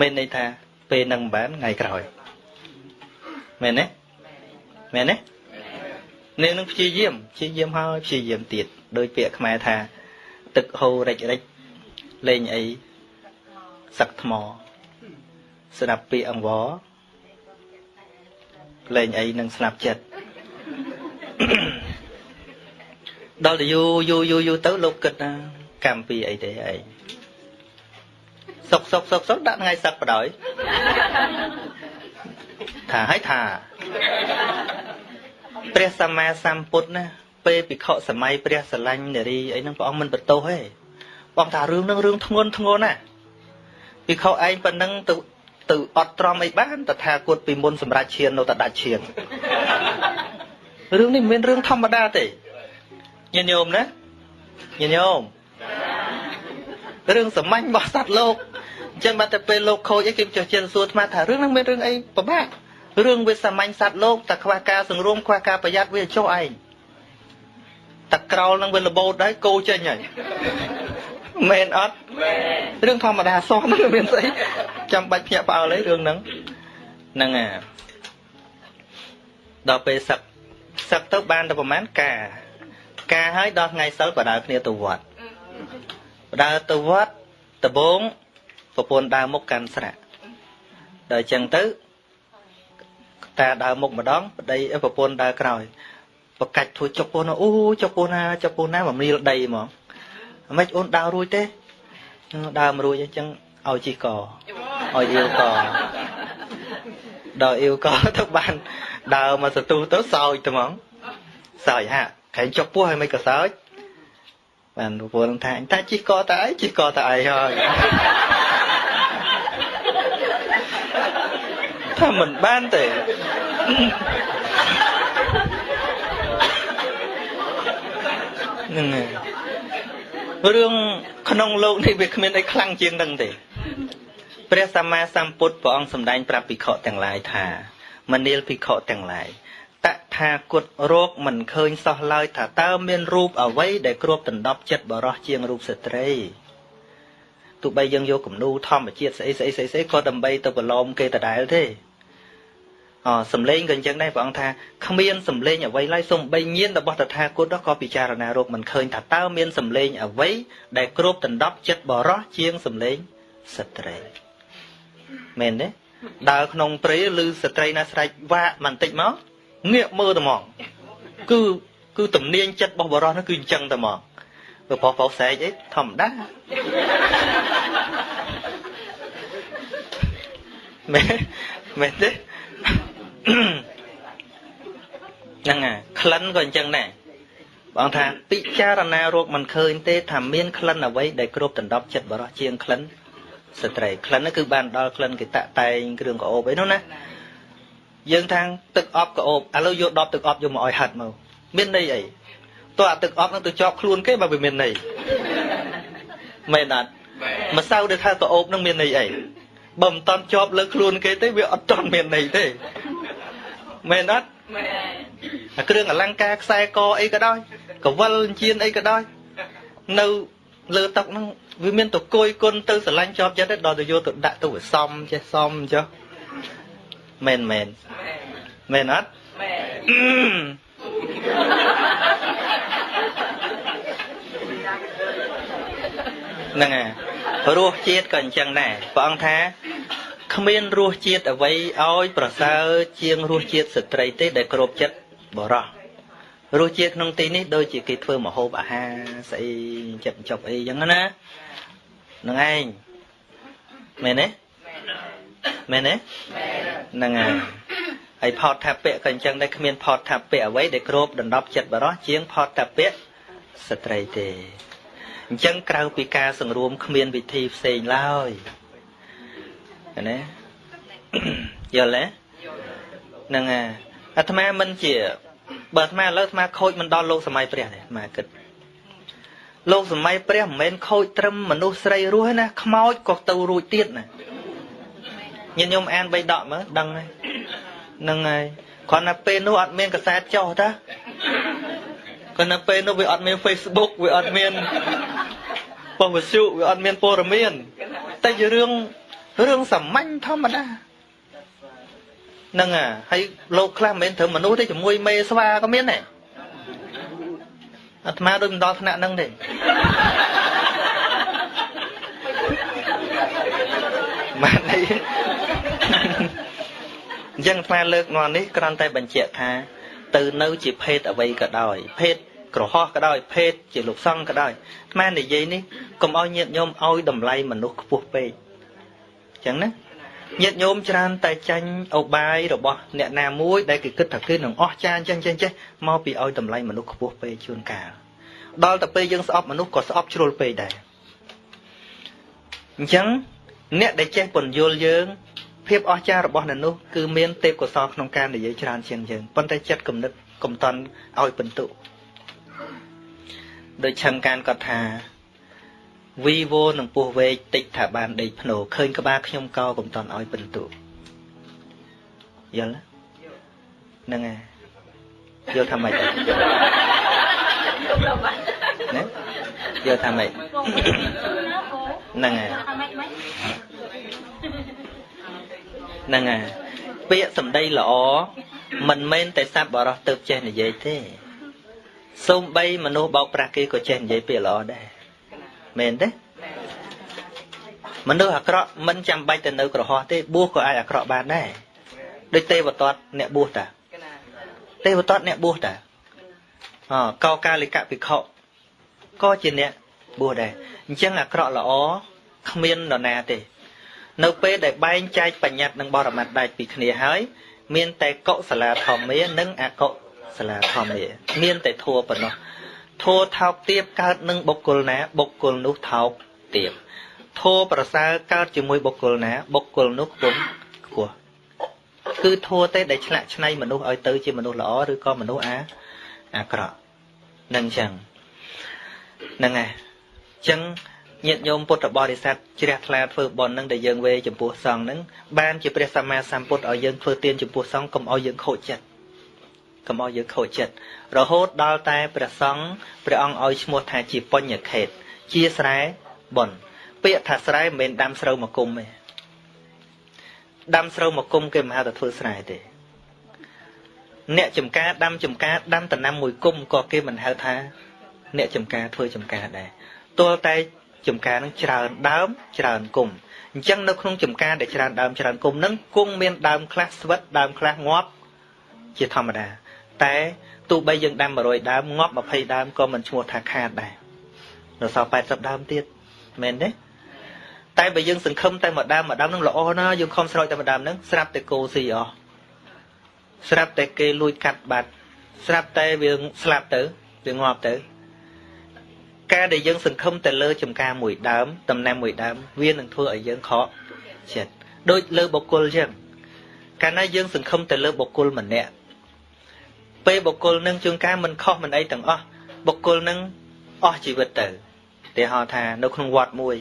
Speaker 1: មានន័យថាពេលនឹងមិនបានថ្ងៃក្រោយមែនទេមែនទេនាងនឹងព្យាយាមព្យាយាមហើយព្យាយាមទៀតដោយពាក្យខ្មែរថា ទឹកហូររិចរិចលេងអីសឹកថ្ម ស្ដាប់ពាក្យអង្វរលេងអីនឹងស្លាប់ចិត្តដល់ទៅយូរយូរយូរយូរទៅលោកគិតណាកម្មពីអីទេឯងសុកសុកសុកសុកដាក់ថ្ងៃសឹកបដ ாய் ថាឲ្យថាព្រះសម្មាសម្ពុទ្ធណាពេលភិក្ខុសម័យព្រះស្រឡាញ់នារីអីហ្នឹងព្រះអង្គមិនបន្ទោសទេព្រះអង្គថារឿងហ្នឹងរឿងធ្ងន់ធ្ងន់ណាភិក្ខុឯងប៉ុណ្ណឹងទៅ ទៅអត់ត្រមអីបានតថាគតពីមុនសម្រាប់ឈាននៅតែដាច់ឈានរឿងនេះមិនមែនរឿងធម្មតាទេញាតិញោមណាញាតិញោមរឿងសាមញ្ញរបស់សត្វលោកអញ្ចឹងមកតែពេលលោកខូចអីគេចុះចិនសួរអាត្មាថារឿងហ្នឹងមានរឿងអីពិបាករឿងវាសាមញ្ញសត្វលោកតែខ្វះការសង្រួមខ្វះការប្រយ័ត្នវាចុះឯងតែក្រោលនឹងវាលបោតដែរគោចេញហើយ មែនអត់រឿងធម្មតាសោះហ្នឹងមានស្អីចាំបាច់ភ្ញាក់ផ្អើលអីរឿងហ្នឹងហ្នឹងអាដល់ពេលសឹកសឹកទៅបានតែប្រហែលការ ការហើយដល់ថ្ងៃសិលបដើគ្នាទៅវត្តបដើទៅវត្តដំបងប្រពន្ធដើរមុខកាន់ស្រាក់ដល់អញ្ចឹងទៅតាដើរមុខម្ដងប្តីប្រពន្ធដើរក្រោយបកាច់ធ្វើចុកពោះណាអូចុកពោះណាចុកពោះណាមរៀលដីហ្មងអ្មេចអូនដើររួចទេដើរមិនរួចអញ្ចឹងឲ្យជីកឲ្យអៀវកដល់អៀវកទៅបានដើរមកសន្ទុះទៅសោចទៅហ្មងសោចហាក់ខែងចុកពោះឲ្យមិនក៏សោចបានប្រពន្ធថាអញតាជីកតើអីជីកតើអីហើយថាមិនបានទេហ្នឹងហើយ រឿងក្នុងលោកនេះវាគ្មានអីខ្លាំងជាងនឹងទេព្រះសម្មាសម្ពុទ្ធព្រះអង្គសម្ដែងប្រាប់ភិក្ខុទាំងឡាយថាមនាលភិក្ខុទាំងឡាយតថាគតរោគមិនឃើញសោះឡើយថាតើមានរូបអ្វីដែលគ្របដណ្ដប់ចិត្តបរោះជាងរូបស្ត្រីទោះបីយើងយកគំនូធម្មជាតិស្អីស្អីស្អីស្អីក៏ដើម្បីទៅប្រឡំគេដដែលទេ សំលេងក៏អញ្ចឹងដែរព្រះអង្គថាគ្មានសំលេងអ្វីឡើយសំបីញៀនរបស់តថាគតក៏ពិចារណារោគមិនឃើញថាតើមានសំលេងអ្វីដែលគ្របដណ្ដប់ចិត្តបរោះជាងសំលេងស្ត្រីមែនទេដើរក្នុងព្រៃឬស្ត្រីណាស្រែកវាក់បន្តិចមកងាកមើលតែហ្មងគឺគឺទំនាញចិត្តរបស់បរោះនោះគឺអញ្ចឹងតែហ្មងព្រោះបោះបោសែកអីធម្មតាមែនមែនទេ ហ្នឹងហើយក្លិនក៏អញ្ចឹងដែរបងថាពិចារណារោគមិនឃើញទេថាមានក្លិនអ្វីដែលគ្របដណ្ដប់ចិត្តបរោះជាងក្លិនស្ត្រីក្លិននោះគឺបានដល់ក្លិនគេតាក់តែងគ្រឿងកោបអីនោះណាយើងថាទឹកអប់កោបឥឡូវយកដបទឹកអប់យកមកឲ្យហាត់មកមានន័យអីតើអាទឹកអប់នឹងទៅជាប់ខ្លួនគេបើវាមានន័យមែនអត់ម្សៅដែលថាកោបនឹងមានន័យអីបើមិនតន់ជាប់លើខ្លួនគេទេវាអត់តន់មានន័យទេ មែនអត់មែនអាគ្រឿងអលង្ការខ្សែកអីក៏ដោយកវលជៀនអីក៏ដោយនៅលើតុហ្នឹងវាមានតកុយគុណទៅស្រឡាញ់ជាប់ចិត្តដល់ទៅយកទៅដាក់ទៅវាសំចេះសំចុះមែនមែនមែនអត់មែនហ្នឹងហើយរសជាតិក៏អញ្ចឹងដែរព្រះអង្គថា គ្មានរសជាតិអ្វីឲ្យប្រសើរជាងរសជាតិស្ត្រីទេដែលគ្របចិត្តបរោះរសជាតិក្នុងទីនេះដូចជាគេធ្វើម្ហូបអាហារស្អីចិត្តចប់អីចឹងណានឹងឯងមែនទេមែនទេហ្នឹងហើយហើយផតថាពៈក៏អញ្ចឹងដែរគ្មានផតថាពៈអ្វីដែលគ្របដណ្ដប់ចិត្តបរោះជាងផតថាពៈស្ត្រីទេអញ្ចឹងក្រៅពីការសង្រួមគ្មានវិធីផ្សេងឡើយ ណាយល់ទេហ្នឹងហើយអាត្មាមិនជា បើអាត្មាឥឡូវអាត្មាខូចមិនដល់លោកសម័យព្រះទេអាត្មាគិតលោកសម័យព្រះមិនមែនខូចត្រឹមមនុស្សស្រីរស់ណាខ្មោចក៏ទៅរួចទៀតណាញាតិញោមអានបីដកមើលដឹងហើយហ្នឹងហើយគ្រាន់តែពេលនោះអត់មានកសែតចុះតាគ្រាន់តែពេលនោះវាអត់មាន Facebook វាអត់មានប៉ុស្តិ៍វិទ្យុវាអត់មានព័ត៌មានតែជារឿង រឿងសាមញ្ញធម្មតាហ្នឹងហើយលោកខ្លះមិនមែនត្រឹមមនុស្សទេជាមួយមេស្វាក៏មានដែរអាត្មាដូចមិនដល់ថ្នាក់ហ្នឹងទេបានអីអញ្ចឹងអាត្មាលើកងន់នេះគ្រាន់តែបញ្ជាក់ថា ទៅនៅជាភេទអ្វីក៏ដោយភេទក្រហោះក៏ដោយភេទជាលោកសង្ឃក៏ដោយអាត្មានិយាយនេះកុំឲ្យញាតញោមឲ្យតម្លៃមនុស្សខ្ពស់ពេកអញ្ចឹងណាញាតិញោមច្រើនតែចាញ់អបាយរបស់អ្នកណាមួយដែលគេគិតថាគេនឹងអស់ចាអញ្ចឹងចេះចេះមកពីឲ្យតម្លៃមនុស្សខ្ពស់ពេកជួនកាលដល់ទៅពេលយើងស្អប់មនុស្សក៏ស្អប់ជ្រុលពេកដែរអញ្ចឹងអ្នកដែលចេះពន្យល់យើងភាពអស្ចារ្យរបស់អ្នកនោះគឺមានទេពកោសលក្នុងការនិយាយច្រើនជាងយើងប៉ុន្តែចិត្តគំនិតកុំតន់ឲ្យបន្ទុដោយឆឹងកានគាត់ថា វីវោនឹងពោះវែកតិចថាបានដេកភ្នោឃើញក្បាលខ្ញុំកោកុំតន់ឲ្យបន្ទុយល់ហ្នឹងហើយយល់ថាម៉េចណាយល់ថាម៉េចហ្នឹងហើយហ្នឹងហើយពាក្យសម្ដីល្អមិនមែនតែសត្វបរោះទៅចេះនិយាយទេសូម្បីមនុស្សបោកប្រាស់គេក៏ចេះនិយាយពាក្យល្អដែរ មែនទេមនុស្សអាក្រក់មិនចាំបាច់ទៅនៅក្រហោះទេបួសក៏អាចអាក្រក់បានដែរដូចទេវទត្តអ្នកបួសតាទេវទត្តអ្នកបួសតាអកោកាလိកភិក្ខុក៏ជាអ្នកបួសដែរអញ្ចឹងអាក្រក់ល្អគ្មាននរណាទេ នៅពេលដែលបែងចែកបញ្ញត្តិនិងបរមត្តដាច់ពីគ្នាហើយមានតែកុសលាធម្មានិងអកុសលាធម្មាមានតែធัวប៉ុណ្ណោះ ធោថោកទៀបកើតនឹងបុគ្គលណា បុគ្គលនោះថោកទៀបធោប្រសើរកើតជាមួយបុគ្គលណា បុគ្គលនោះខ្ពង់ខ្ពស់គឺធោទេដែលឆ្លាក់ឆ្នៃមនុស្សឲ្យទៅជាមនុស្សល្អឬក៏មនុស្សអាអាក្រក់នឹងចឹងហ្នឹងហើយចឹងញាតិញោមពុទ្ធបរិស័ទជ្រះថ្លាធ្វើបុណ្យនឹងដែលយើងវេចំពោះសង្ឃនឹងបានជាព្រះសម្មាសម្ពុទ្ធឲ្យយើងធ្វើទានចំពោះសង្ឃកុំឲ្យយើងខូចចិត្ត កុំឲ្យយើងខូចចិត្តរហូតដល់តែព្រះសង្ឃព្រះអង្គឲ្យឈ្មោះថាជាបញ្ញខេតជាស្រែបន់ពាក្យថាស្រែមិនមែនដាំស្រូវមកគុំទេដាំស្រូវមកគុំគេមិនហៅថាធ្វើស្រែទេអ្នកចំការដាំចំការដាំតំណាំមួយគុំក៏គេមិនហៅថាអ្នកចំការធ្វើចំការដែរទល់តែចំការនឹងច្រើនដើមច្រើនគុំអញ្ចឹងនៅក្នុងចំការដែលច្រើនដើមច្រើនគុំនឹងគង់មានដើមខ្លះស្វិតដើមខ្លះងាប់ជាធម្មតា តែទោះបីយើងដាំ100ដើមងាប់20ដើមក៏មិនឈ្មោះថាខាតដែរនៅសល់80ដើមទៀតមែនទេតែបើយើងសង្ឃឹមតែមួយដើមមួយដើមនឹងល្អណាស់យើងខំស្រោចតែមួយដើមហ្នឹងស្រាប់តែគោស៊ីអស់ស្រាប់តែគេលួចកាត់បាត់ស្រាប់តែវាស្លាប់ទៅវាងាប់ទៅការដែលយើងសង្ឃឹមតែលើចំការមួយដើមតំណាំមួយដើមវានឹងធ្វើឲ្យយើងខកចិត្តដូចលើបុគ្គលអញ្ចឹងកាលណាយើងសង្ឃឹមតែលើបុគ្គលម្នាក់ ពេលបុគ្គលនឹងជួនកាលមិនខុសមិនអីទាំងអស់បុគ្គលនឹងអស់ជីវិតទៅទីហោថានៅក្នុងវត្តមួយ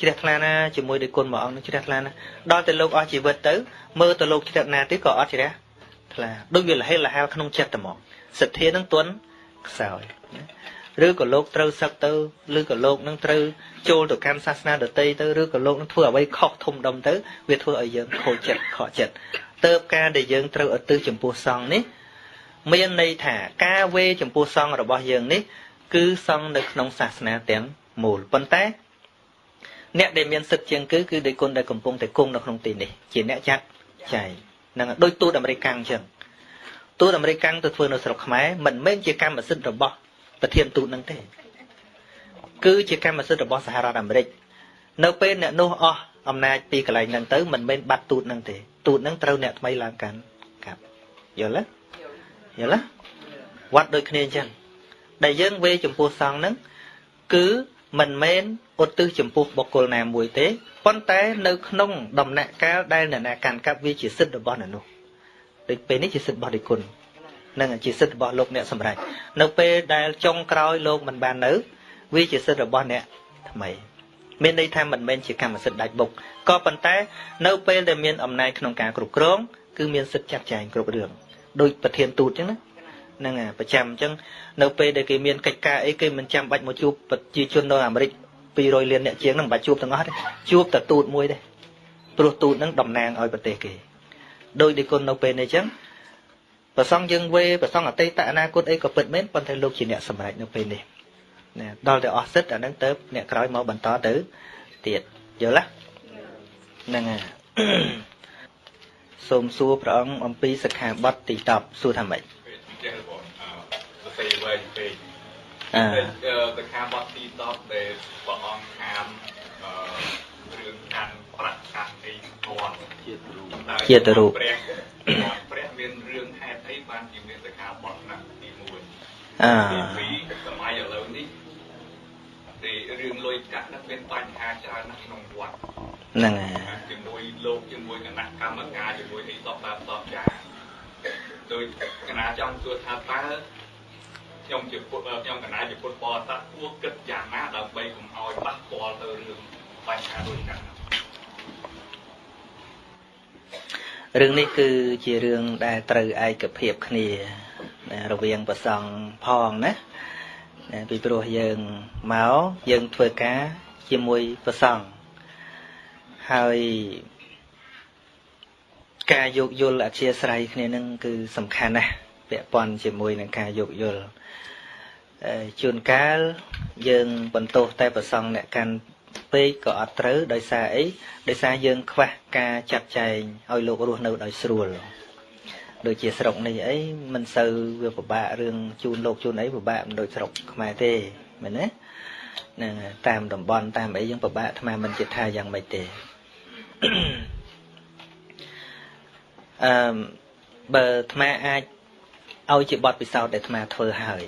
Speaker 1: ជ្រះថ្លាណាជាមួយដោយគុណមួយអង្គនឹងជ្រះថ្លាណាដល់តែលោកអស់ជីវិតទៅមើលទៅលោកជ្រះណាទៀតក៏អត់ជ្រះថ្លាដូចវាលហេលហាលក្នុងចិត្តតែហ្មងសទ្ធានឹងទន់ខ្សោយឬក៏លោកត្រូវសឹកទៅឬក៏លោកនឹងត្រូវចូលទៅកាន់សាសនាដទៃទៅឬក៏លោកនឹងធ្វើអ្វីខុសធំដុំទៅវាធ្វើឲ្យយើងខូចចិត្តខកចិត្តទៅការដែលយើងត្រូវឧទ្ទិសចំពោះសង្ឃនេះ មានន័យថាការវេចំពោះសង្ឃរបស់យើងនេះ គឺសង្ឃនៅក្នុងសាសនាទាំងមូលប៉ុន្តែ អ្នកដែលមានសិទ្ធិជាងគឺគឺដោយគុណដែលកំពុងតែគង់នៅក្នុងទីនេះជាអ្នកចាត់ចែងនឹងដូចទូតអាមេរិកអញ្ចឹងទូតអាមេរិកទៅធ្វើនៅស្រុកខ្មែរមិនមែនជាកម្មសិទ្ធិរបស់ប្រធានទូតនឹងទេគឺជាកម្មសិទ្ធិរបស់សហរដ្ឋអាមេរិកនៅពេលអ្នកនោះអស់អំណាចពីកន្លែងហ្នឹងទៅមិនមែនបាត់ទូតនឹងទេទូតនឹងត្រូវអ្នកថ្មីឡើងកាន់កាប់យល់ទេ យល់ទេវត្តដូចគ្នាអញ្ចឹងដែលយើងវេចំពោះសង្ឃហ្នឹងគឺមិនមែនឧទ្ទិសចំពោះបុគ្គលណាមួយទេប៉ុន្តែនៅក្នុងដំណាក់កាលដែលអ្នកណាកាន់កាប់វាជាសិទ្ធិរបស់អ្នកនោះដូចពេលនេះជាសិទ្ធិរបស់ដេគុណនឹងជាសិទ្ធិរបស់លោកអ្នកសម្រេចនៅពេលដែលចុងក្រោយលោកមិនបាននៅវាជាសិទ្ធិរបស់អ្នកថ្មីមានន័យថាមិនមែនជាកម្មសិទ្ធិដាច់បុកក៏ប៉ុន្តែនៅពេលដែលមានអំណាចក្នុងការគ្រប់គ្រងគឺមានសិទ្ធិចាត់ចែងគ្រប់រឿង ដោយប្រធានទូតអញ្ចឹងណាហ្នឹងហើយប្រចាំអញ្ចឹងនៅពេលដែលគេមានកិច្ចការអីគេមិនចាំបាច់មកជួបប្រជាជននៅអាមេរិក200លានអ្នកជាងហ្នឹងមិនបាច់ជួបទាំងអស់ទេជួបតែទូតមួយទេព្រោះទូតហ្នឹងតំណាងឲ្យប្រទេសគេដោយដែលគុណនៅពេលនេះអញ្ចឹងប្រសងយើងវេប្រសងអតីតអនាគតអីក៏ពិតមែនប៉ុន្តែលោកជាអ្នកសម្រេចនៅពេលនេះណាដល់តែអស់សិទ្ធអាហ្នឹងទៅអ្នកក្រោយមកបន្តទៅទៀតយល់ទេហ្នឹងហើយ សូមសួរព្រះអង្គអំពីសិក្ខាបទទី10សួរថាម៉េច
Speaker 2: ចេះបងអឺសរសេរវែងពេកអឺសិក្ខាបទទី10ដែលព្រះអង្គខានអឺរឿងកាន់ប្រាក់កាន់អីគាត់ជាតិរូប
Speaker 1: ជាតិរូប
Speaker 2: ព្រះព្រះមានរឿងហេតុអីបានជាមានសិក្ខាបទណាទី1
Speaker 1: អឺ
Speaker 2: ទី2សម័យឥឡូវនេះទីរឿងលុយកាក់នឹងមានបញ្ហាច្រើនណាស់ក្នុងវត្ត
Speaker 1: ហ្នឹងហើយ
Speaker 2: ជាមួយលោកជាមួយគណៈកម្មការជាមួយអីសពបែបសពយ៉ាងដោយគណៈចង់សួរថាតើខ្ញុំជាពុទ្ធខ្ញុំគណៈជាពុទ្ធបរិស័ទគួរគិតយ៉ាងណាដើម្បីកុំឲ្យប៉ះពាល់ទៅរឿងបញ្ហាដូចនេះ
Speaker 1: រឿងនេះគឺជារឿងដែលត្រូវឯកភាពគ្នាណារវាងប្រសង់ផងណាណាពីព្រោះយើងមកយើងធ្វើការជាមួយប្រសង់ ហើយការយោគយល់អធិស្ស្រ័យគ្នានឹងគឺសំខាន់ណាស់ពាក់ព័ន្ធជាមួយនឹងការយោគយល់អឺជួនកាលយើងបន្ទោសតែប្រសង់អ្នកកាន់ពេកក៏អត់ត្រូវដោយសារអីដោយសារយើងខ្វះការចាត់ចែងឲ្យលោករស់នៅដោយស្រួលដូចជាស្រុកនេះអីមិនសូវវាពិបាករឿងជូនលោកជូនអីពិបាកមិនដូចស្រុកខ្មែរទេមែនទេហ្នឹងហើយតាមតំបន់តាមអីយើងពិបាកអាត្មាមិនចិត្តថាយ៉ាងម៉េចទេ អឺបើអាត្មាអាចឲ្យជាបទពិសោធន៍ដែលអាត្មាធ្វើហើយ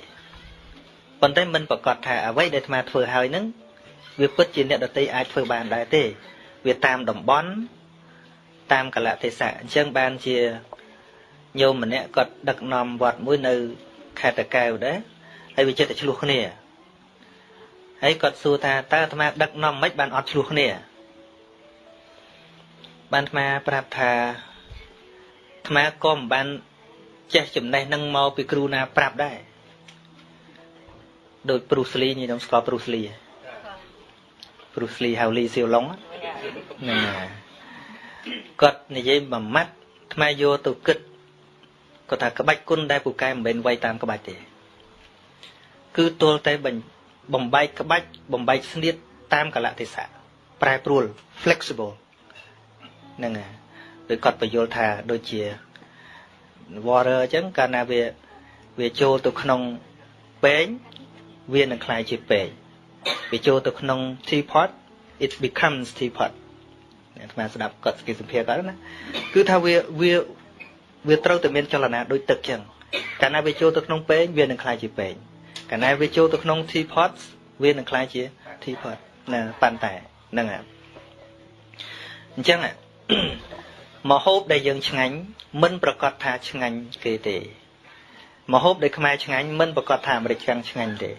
Speaker 1: ប៉ុន្តែមិនប្រកាសថាអ្វីដែលអាត្មាធ្វើហើយហ្នឹងវាពិតជាអ្នកដតីអាចធ្វើបានដែរទេ វាតាមតំបន់តាមកលៈទេសៈអញ្ចឹងបានជាញោមម្នាក់គាត់ដឹកនាំវត្តមួយនៅខេត្តតាកែវដែរហើយវាចិត្តតែឆ្លោះគ្នាហើយគាត់សួរថាតើអាត្មាដឹកនាំមិនបានអត់ឆ្លោះគ្នា បានអាត្មាប្រាប់ថាអាត្មាក៏មិនបានចេះចំណេះនឹងមកពីគ្រូណាប្រាប់ដែរដូចព្រុសលីញខ្ញុំស្គាល់ព្រុសលីព្រុសលីហៅលីសៀវឡុងហ្នឹងហើយគាត់និយាយមួយម៉ាត់អាត្មាយកទៅគិតគាត់ថាក្បាច់គុណដែលពូកែមិនមែនវាយតាមក្បាច់ទេគឺទល់តែបំបែកក្បាច់បំបែកស្នៀតតាមកលៈទេសៈប្រែប្រួល flexible ហ្នឹងហើយដោយគាត់បញ្យល់ថាដូចជា water អញ្ចឹងកាលណាវាវាចូលទៅក្នុងពេងវានឹងคล้ายជាពេងវាចូលទៅក្នុង teapot it becomes teapot អាត្មាស្ដាប់គាត់គេសម្ភារគាត់ណាគឺថាវាវាវាត្រូវតែមានចលនាដូចទឹកចឹងកាលណាវាចូលទៅក្នុងពេងវានឹងคล้ายជាពេងកាលណាវាចូលទៅក្នុង teapot វានឹងคล้ายជា teapot ណាប៉ុន្តែហ្នឹងហើយអញ្ចឹង មហូបដែលយើងឆ្ងាញ់មិនប្រកាសថាឆ្ងាញ់គេទេមហូបដែលខ្មែរឆ្ងាញ់មិនប្រកាសថាអាមេរិកឆ្ងាញ់ឆ្ងាញ់ទេ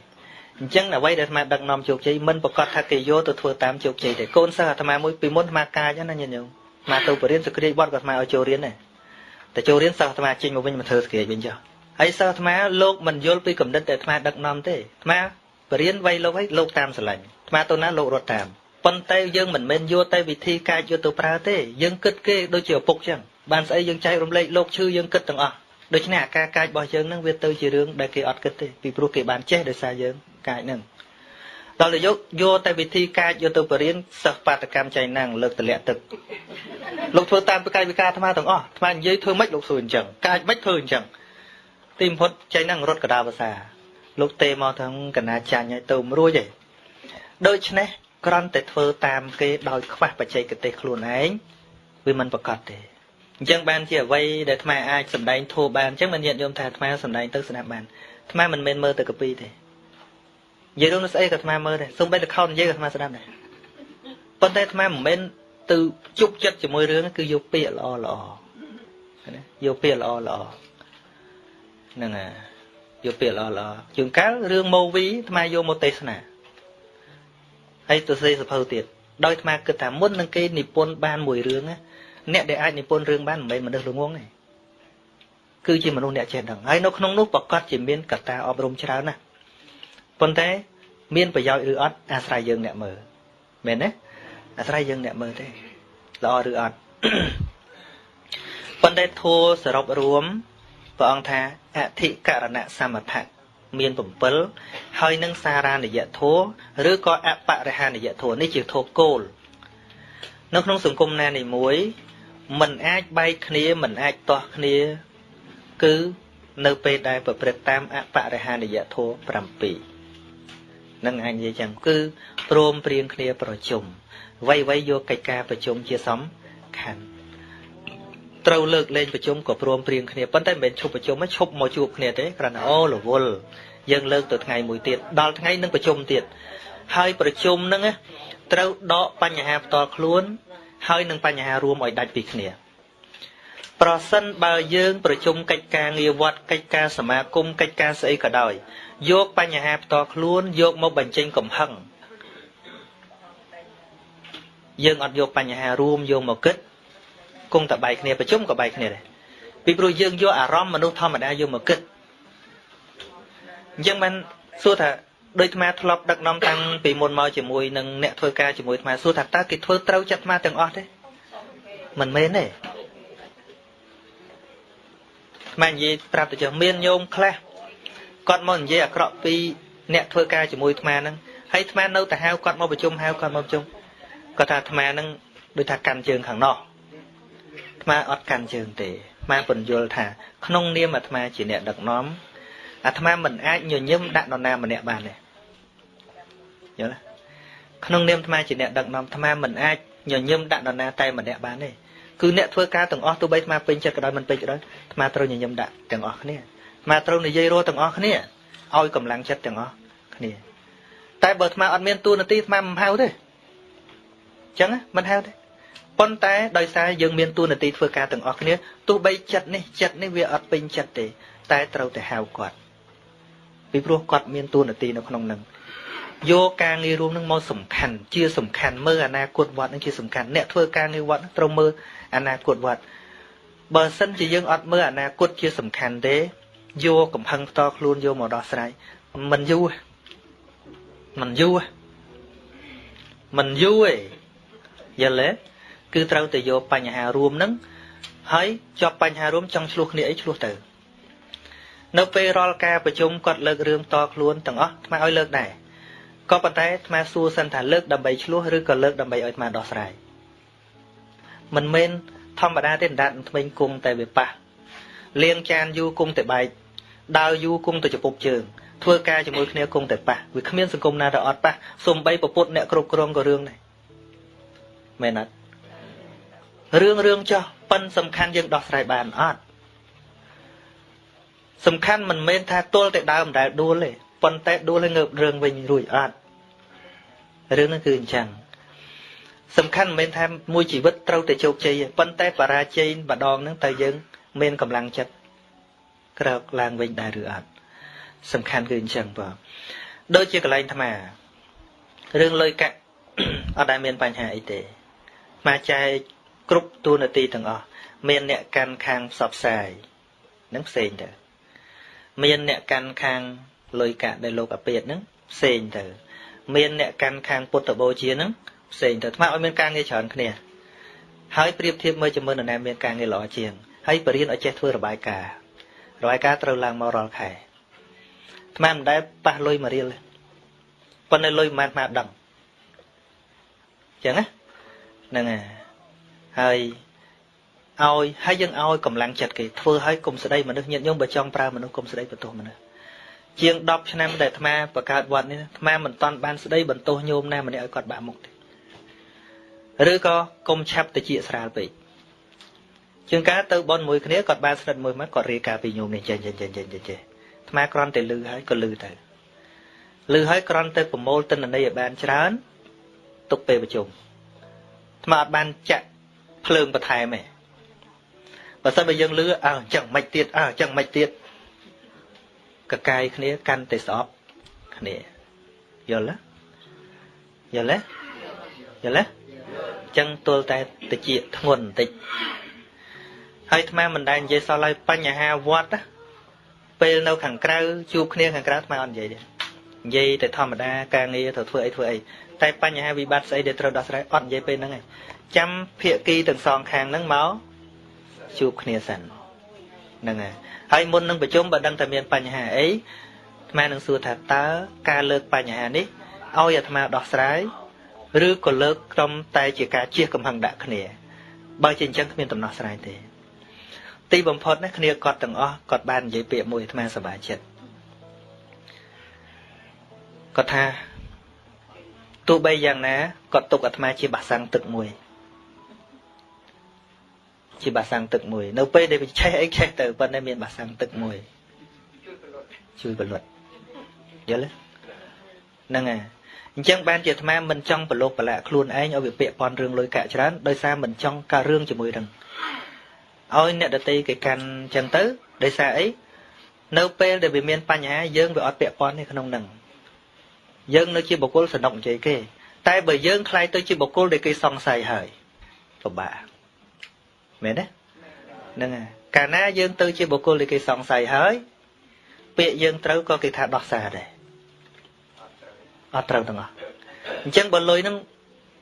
Speaker 1: អញ្ចឹងអ្វីដែលអាត្មាដឹកនាំជោគជ័យមិនប្រកាសថាគេយកទៅធ្វើតាមជោគជ័យទេកូនសិស្សអាត្មាមួយពីមុនអាត្មាកាចណាញាតិញោមអាត្មាទៅបរៀនសក្តិបត់ក៏អាត្មាឲ្យចូលរៀនដែរតែចូលរៀនសិស្សអាត្មាចេញមកវិញមកធ្វើសក្តិវិញចុះហើយសិស្សអាត្មាលោកមិនយល់ពីកំណត់ដែលអាត្មាដឹកនាំទេអាត្មាបរៀនវៃលោកឲ្យលោកតាមស្រឡាញ់អាត្មាទៅណាលោករត់តាម ប៉ុន្តែយើងមិនមែនយកតែវិធីកាយយកទៅប្រើទេយើងគិតគេដូចជាឪពុកចឹងបានស្អីយើងចែករំលែកលោកឈឺយើងគិតទាំងអស់ដូច្នេះអាការកាចរបស់យើងនឹងវាទៅជារឿងដែលគេអត់គិតទេពីព្រោះគេបានចេះដោយសារយើងកាចនឹងដល់ទៅយកយកតែវិធីកាចយកទៅបរៀនសិស្សបាតកម្មចៃណាំងលើកតម្លាក់ទឹកលោកធ្វើតាមកាយវិការអាត្មាទាំងអស់អាត្មានិយាយធ្វើម៉េចលោកធ្វើអញ្ចឹងកាចម៉េចធ្វើអញ្ចឹងទីបំផុតចៃណាំងរត់កដាភាសាលោកទេមកថាកណាចាញ់ឲ្យទៅមិនរួចទេដូច្នេះ គ្រាន់តែធ្វើតាមគេដោយខ្វះបច្ចេកទេសខ្លួនឯងវាមិនប្រកបទេអញ្ចឹងបានជាអ្វីដែលអាត្មាអាចសម្ដែងធូរបានអញ្ចឹងមិនញាតិញោមថាអាត្មាសម្ដែងទៅស្ដាប់បានអាត្មាមិនមែនមើលទៅកពីទេនិយាយរឿងស្អីក៏អាត្មាមើលដែរសូម្បីតែខោននិយាយក៏អាត្មាស្ដាប់ដែរប៉ុន្តែអាត្មាមិនមែនទៅជប់ចិត្តជាមួយរឿងគឺយកពាក្យល្អល្អណាយកពាក្យល្អល្អហ្នឹងហើយយកពាក្យល្អល្អជួនកាលរឿងម៉ូវីអាត្មាយកមកទេសនា ហើយទៅសេសភៅទៀតដោយអាត្មាគិតថាមុននឹងគេនិពន្ធបានមួយរឿងអ្នកដែលអាចនិពន្ធរឿងបានមិនមែនមនុស្សល្ងងទេគឺជាមនុស្សអ្នកចេះដឹងហើយនៅក្នុងនោះប្រកាសជាមានកត្តាអប់រំច្រើនណាស់ប៉ុន្តែ មានប្រយោជន៍ឬអត់អាស្រ័យយើងអ្នកមើលមែនទេអាស្រ័យយើងអ្នកមើលទេល្អឬអត់ប៉ុន្តែធัวសរុបរួមព្រះអង្គថាអធិករណសមថៈ មាន7ហើយនឹងសារានិយធัวឬក៏អបរិហានិយធัวនេះជាធัวគោលនៅក្នុងសង្គមណានីមួយมันអាចបែកគ្នាมันអាចទាស់គ្នាគឺនៅពេលដែលប្រព្រឹត្តតាមអបរិហានិយធัว7នឹងអាចនិយាយចឹងគឺព្រមព្រៀងគ្នាប្រជុំវៃវៃយកកិច្ចការប្រជុំជាសំខាន់ ត្រូវលើកលែងប្រជុំក៏ព្រមព្រៀងគ្នាប៉ុន្តែមិនមែនឈប់ប្រជុំឈប់មកជួបគ្នាទេគ្រាន់តែអូរវល់យើងលើកទៅថ្ងៃមួយទៀតដល់ថ្ងៃនឹងប្រជុំទៀតហើយប្រជុំហ្នឹងត្រូវដកបញ្ហាផ្ទាល់ខ្លួន ហើយនឹងបញ្ហារួមឲ្យដាច់ពីគ្នាប្រសិនបើយើងប្រជុំកិច្ចការងារវត្តកិច្ចការសមាគមកិច្ចការស្អីក៏ដោយយកបញ្ហាផ្ទាល់ខ្លួនយកមកបញ្ចេញកំហឹងយើងអត់យកបញ្ហារួមយកមកគិត គង់តែបែកគ្នាប្រជុំក៏បែកគ្នាដែរពីព្រោះយើងយកអារម្មណ៍មនុស្សធម្មតាយកមកគិតអញ្ចឹងបានសួរថាដូចអាធ្លាប់ដឹកនាំតាំងពីមុនមកជាមួយនឹងអ្នកធ្វើការជាមួយអាសួរថាតើគេធ្វើត្រូវចិត្តអាទាំងអស់ទេមិនមែនទេអានិយាយប្រាប់ទៅចុះមានញោមខ្លះគាត់មកនិយាយអាក្រក់ពីអ្នកធ្វើការជាមួយអាហ្នឹងហើយអានៅតែហៅគាត់មកប្រជុំហៅគាត់មកប្រជុំគាត់ថាអាហ្នឹងដូចថាកាន់ជើងខាងនោះ អាអត់កាន់ជើងទេអាពន្យល់ថាក្នុងនាមអាត្មាជាអ្នកដឹកនាំអាត្មាមិនអាចញញឹមដាក់នរណាម្នាក់បានទេយល់ទេក្នុងនាមអាត្មាជាអ្នកដឹកនាំអាត្មាមិនអាចញញឹមដាក់នរណាតែម្នាក់បានទេគឺអ្នកធ្វើការទាំងអស់ទោះបីអាត្មាពេញចិត្តក៏ដោយមិនពេញក៏ដោយអាត្មាត្រូវញញឹមដាក់ទាំងអស់គ្នាអាត្មាត្រូវនិយាយរស់ទាំងអស់គ្នាឲ្យកម្លាំងចិត្តទាំងអស់គ្នា តែបើអាត្មាអត់មានទួនាទីអាត្មាមិនហៅទេអញ្ចឹងមិនហៅទេ ប៉ុន្តែដោយសារយើងមានទួនាទីធ្វើការទាំងអស់គ្នាទោះបីចិត្តនេះចិត្តនេះវាអត់ពេញចិត្តទេ តែត្រូវតែហៅគាត់ពីព្រោះគាត់មានទួនាទីនៅក្នុងនឹងយកការងាររួមនឹងមកសំខាន់ជាសំខាន់មើលអនាគតវត្តនឹងជាសំខាន់អ្នកធ្វើការងារវត្តត្រូវមើលអនាគតវត្តបើសិនជាយើងអត់មើលអនាគតជាសំខាន់ទេយកកំហឹងផ្ទាល់ខ្លួនយកមកដោះស្រាយមិនយូរមិនយូរមិនយូរទេយល់ទេ គឺត្រូវតែយកបញ្ហារួមនឹងហើយជាប់បញ្ហារួមចង់ឆ្លោះគ្នាអីឆ្លោះទៅនៅពេលរាល់ការប្រជុំគាត់លើករឿងតខ្លួនទាំងអស់ថ្មឲ្យលើកដែរក៏ប៉ុន្តែថ្មសួរសិនថាលើកដើម្បីឆ្លោះឬក៏លើកដើម្បីឲ្យថ្មដោះស្រាយមិនមែនធម្មតាទេដាត់ថ្មិញគង់តែវាប៉ះលាងចានយូរគង់តែបែកដើរយូរគង់តែចពុកជើងធ្វើការជាមួយគ្នាគង់តែប៉ះវាគ្មានសង្គមណាដែលអត់ប៉ះសំបីប្រពុតអ្នកគ្រប់គ្រងក៏រឿងដែរមែនអត់ រឿងរឿងចោះប៉ិនសំខាន់យើងដោះស្រាយបានអត់សំខាន់មិនមែនថាទល់តែដើមដែលដួលទេប៉ុន្តែដួលហើយងើបរឿងវិញរួចអត់រឿងហ្នឹងគឺអញ្ចឹងសំខាន់មិនមែនថាមួយជីវិតត្រូវតែជោគជ័យទេប៉ុន្តែបរាជ័យម្ដងហ្នឹងតើយើងមានកម្លាំងចិត្តក្រោកឡើងវិញដែរឬអត់សំខាន់គឺអញ្ចឹងបងដូចជាកន្លែងអាត្មារឿងលុយកាក់អត់ដែលមានបញ្ហាអីទេមកចែក គ្រប់ទូនាទីទាំងអស់មានអ្នកកាន់ខាងផ្សព្វផ្សាយនឹងផ្សេងទៅមានអ្នកកាន់ខាងលុយកាក់ដែលលោកអាពាតហ្នឹងផ្សេងទៅមានអ្នកកាន់ខាងពុទ្ធបូជាហ្នឹងផ្សេងទៅថ្មឲ្យមានការងារច្រើនគ្នាហើយប្រៀបធៀបមើលជាមួយនរណាមានការងារល្អជាងហើយបរៀនឲ្យចេះធ្វើរបាយការណ៍របាយការណ៍ត្រូវឡើងមករាល់ខែថ្មមិនដែលប៉ះលុយមួយរៀលទេប៉ុន្តែលុយមិនមែនថ្មដឹងចឹងណាហ្នឹងហើយ ឲ្យហើយយើងឲ្យកម្លាំងចិត្តគេធ្វើឲ្យកុំស្ដីមនុស្សញាតិញោមបើចង់ប្រើមនុស្សកុំស្ដីបន្ទោសមនុស្សជាង10ឆ្នាំដែលអាត្មាបង្កើតវត្តនេះអាត្មាមិនតាន់បានស្ដីបន្ទោសញោមណាម្នាក់ឲ្យគាត់បាក់មុខទេឬក៏កុំឆាប់ទៅជាស្រាលពេកជាងការទៅបនមួយគ្នាគាត់បានស្និទ្ធមួយមកគាត់រៀបការពីញោមនេះចេះចេះចេះចេះចេះអាត្មាគ្រាន់តែលឺហើយក៏លឺទៅលឺហើយគ្រាន់តែប្រមូលទិន្នន័យឲ្យបានច្រើនទុកពេលប្រជុំអាត្មាអត់បានចាក់ ភ្លើងបន្ថែមទេបើសិនបើយើងលឺអើអញ្ចឹងមិនទៀតអើអញ្ចឹងមិនទៀតកកាយគ្នាកាន់តែស្អប់គ្នាយល់ទេយល់ទេយល់ទេអញ្ចឹងទល់តែតិចធ្ងន់បន្តិចហើយអាត្មាមិនដែលនិយាយសោះឡើយបញ្ហាវត្តពេលនៅខាងក្រៅជួបគ្នាខាងក្រៅអាត្មាអត់និយាយទេនិយាយតែធម្មតាការងារត្រូវធ្វើអីធ្វើអីតែបញ្ហាវិបត្តិស្អីដែលត្រូវដោះស្រាយអត់និយាយពេលហ្នឹងឯង ចាំភាគីទាំងសងខាងហ្នឹងមកជួបគ្នាសិនហ្នឹងហើយហើយមុននឹងប្រជុំបើដឹងថាមានបញ្ហាអីអាត្មានឹងសួរថាតើការលើកបញ្ហានេះឲ្យអាត្មាដោះស្រាយឬក៏លើកក្រុមតែជាការជៀសកំហឹងដាក់គ្នាបើជាអញ្ចឹងគ្មានដំណោះស្រាយទេទីបំផុតណាគ្នាគាត់ទាំងអស់គាត់បាននិយាយពាក្យមួយអាត្មាសប្បាយចិត្តគាត់ថាទោះបីយ៉ាងណាគាត់ទុកអាត្មាជាបាសាំងទឹកមួយ ជាបាសាំងទឹកមួយ នៅពេលដែលវាឆេះអីឆេះទៅប៉ុន្តែមានបាសាំងទឹកមួយជួយបលត់យល់ទេហ្នឹងហើយអញ្ចឹងបានជាអាត្មាមិនចង់ប្រឡូកប្រឡាក់ខ្លួនឯងឲ្យវាពាក់ព័ន្ធរឿងលុយកាក់ច្រើនដោយសារមិនចង់ការរឿងជាមួយនឹងឲ្យអ្នកដតីគេកាន់អញ្ចឹងទៅដោយសារអីនៅពេលដែលវាមានបញ្ហាយើងវាអត់ពាក់ព័ន្ធទេក្នុងនឹងយើងនៅជាបុគ្គលសនុកនិយាយគេ តែបើយើងខ្លាយទៅជាបុគ្គលដែលគេសង្ស័យហើយពិបាក មែនទេហ្នឹងហើយកាលណាយើងទៅជាបុគ្គលដែលគេសង្ស័យហើយ ពាក្យយើងត្រូវក៏គេថាដោះសារដែរអត់ត្រូវទាំងអស់អញ្ចឹងបើលុយហ្នឹង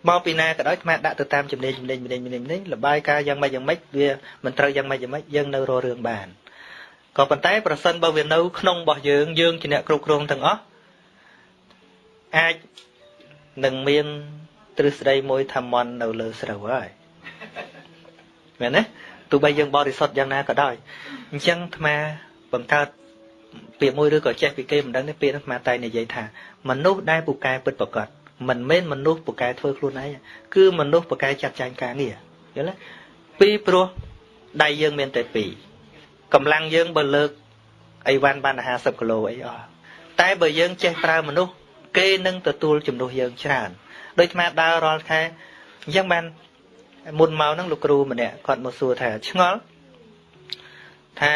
Speaker 1: មកពីណាក៏ដោយអាដាក់ទៅតាមចំណេញចំណេញចំណេញចំណេញចំណេញលបាយការយ៉ាងម៉េចយ៉ាងម៉េចវាមិនត្រូវយ៉ាងម៉េចយ៉ាងម៉េចយើងនៅរករឿងបានក៏ប៉ុន្តែប្រសិនបើវានៅក្នុងរបស់យើងយើងជាអ្នកគ្រប់គ្រងទាំងអស់អាចនឹងមានទ្រឹស្ដីមួយថាមន់នៅលើស្រូវហើយ មែនទេទោះបីយើងបរិសុទ្ធយ៉ាងណាក៏ដោយអញ្ចឹងអាត្មាបង្កើតពាក្យមួយឬក៏ចេះពីគេមិនដឹងទេពាក្យនោះអាត្មាតែនិយាយថាមនុស្សដែលពូកែពិតប្រកបមិនមែនមនុស្សពូកែធ្វើខ្លួនឯងគឺមនុស្សពូកែចាត់ចែងការងារយល់ទេពីព្រោះដៃយើងមានតែពីរកម្លាំងយើងបើលើកអីវ៉ាន់បាន50គីឡូអីអស់តែបើយើងចេះប្រើមនុស្សគេនឹងទទួលជំនួសយើងច្រើនដូចអាដើររាល់ខែអញ្ចឹងបាន មុនមកហ្នឹងលោកគ្រូម្នាក់គាត់មកសួរថាឆ្ងល់ថា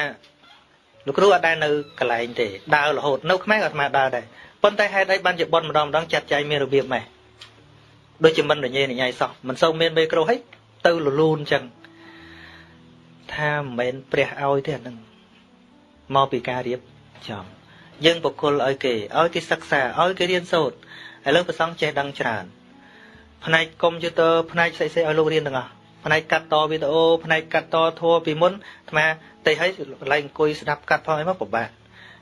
Speaker 1: លោកគ្រូអត់ដែលនៅកន្លែងទេដើររហូតនៅខ្មែរក៏អាត្មាដើរដែរប៉ុន្តែហេតុអីបានជាប៉ុនម្ដងម្ដងចាត់ចែងមានរបៀបម៉េះដូចជាមិនរញ៉េរញ៉ៃសោះមិនសូវមានមេក្រូហិចទៅលលូនអញ្ចឹងថាមិនមែនព្រះឲ្យទេអានឹងមកពីការរៀបចំយើងបកគលឲ្យគេឲ្យគេសិក្សាឲ្យគេរៀនសូត្រឥឡូវប្រសងចេះដឹងច្រើន ផ្នែកកុំព្យូទ័រផ្នែកផ្សេងៗឲ្យលោករៀនទាំងអស់ផ្នែកកាត់តវីដេអូផ្នែកកាត់តធัวពីមុនអាត្មាតែឲ្យកន្លែងអង្គុយស្ដាប់កាត់ផងអីមកពិបាក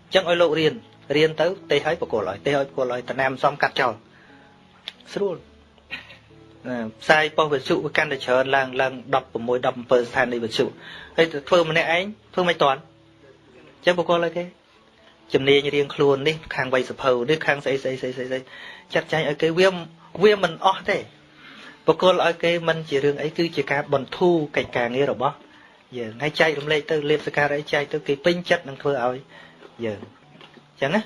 Speaker 1: អញ្ចឹងឲ្យលោករៀនរៀនទៅទេឲ្យបកគលឲ្យទេឲ្យបកគលឲ្យតំណាមសំកាត់ចោលស្រួលផ្សាយប៉ុស្តិ៍វិទ្យុវាកាន់តែច្រើនឡើងឡើង16 17ស្ថានីយ៍វិទ្យុហើយធ្វើម្នាក់ឯងធ្វើមិនតាន់អញ្ចឹងបកគលឲ្យគេជំនាញរៀងខ្លួននេះខាងវៃសភៅនេះខាងស្អីស្អីស្អីស្អីចាត់ចែងឲ្យគេវា វាមិនអស់ទេបកគលឲ្យគេមិនជារឿងអីគឺជាការបន្ធូរកិច្ចការងាររបស់យើងហើយចែករំលែកទៅលៀបសការអីចែកទៅគេពេញចិត្តនឹងធ្វើឲ្យយើងអញ្ចឹងណា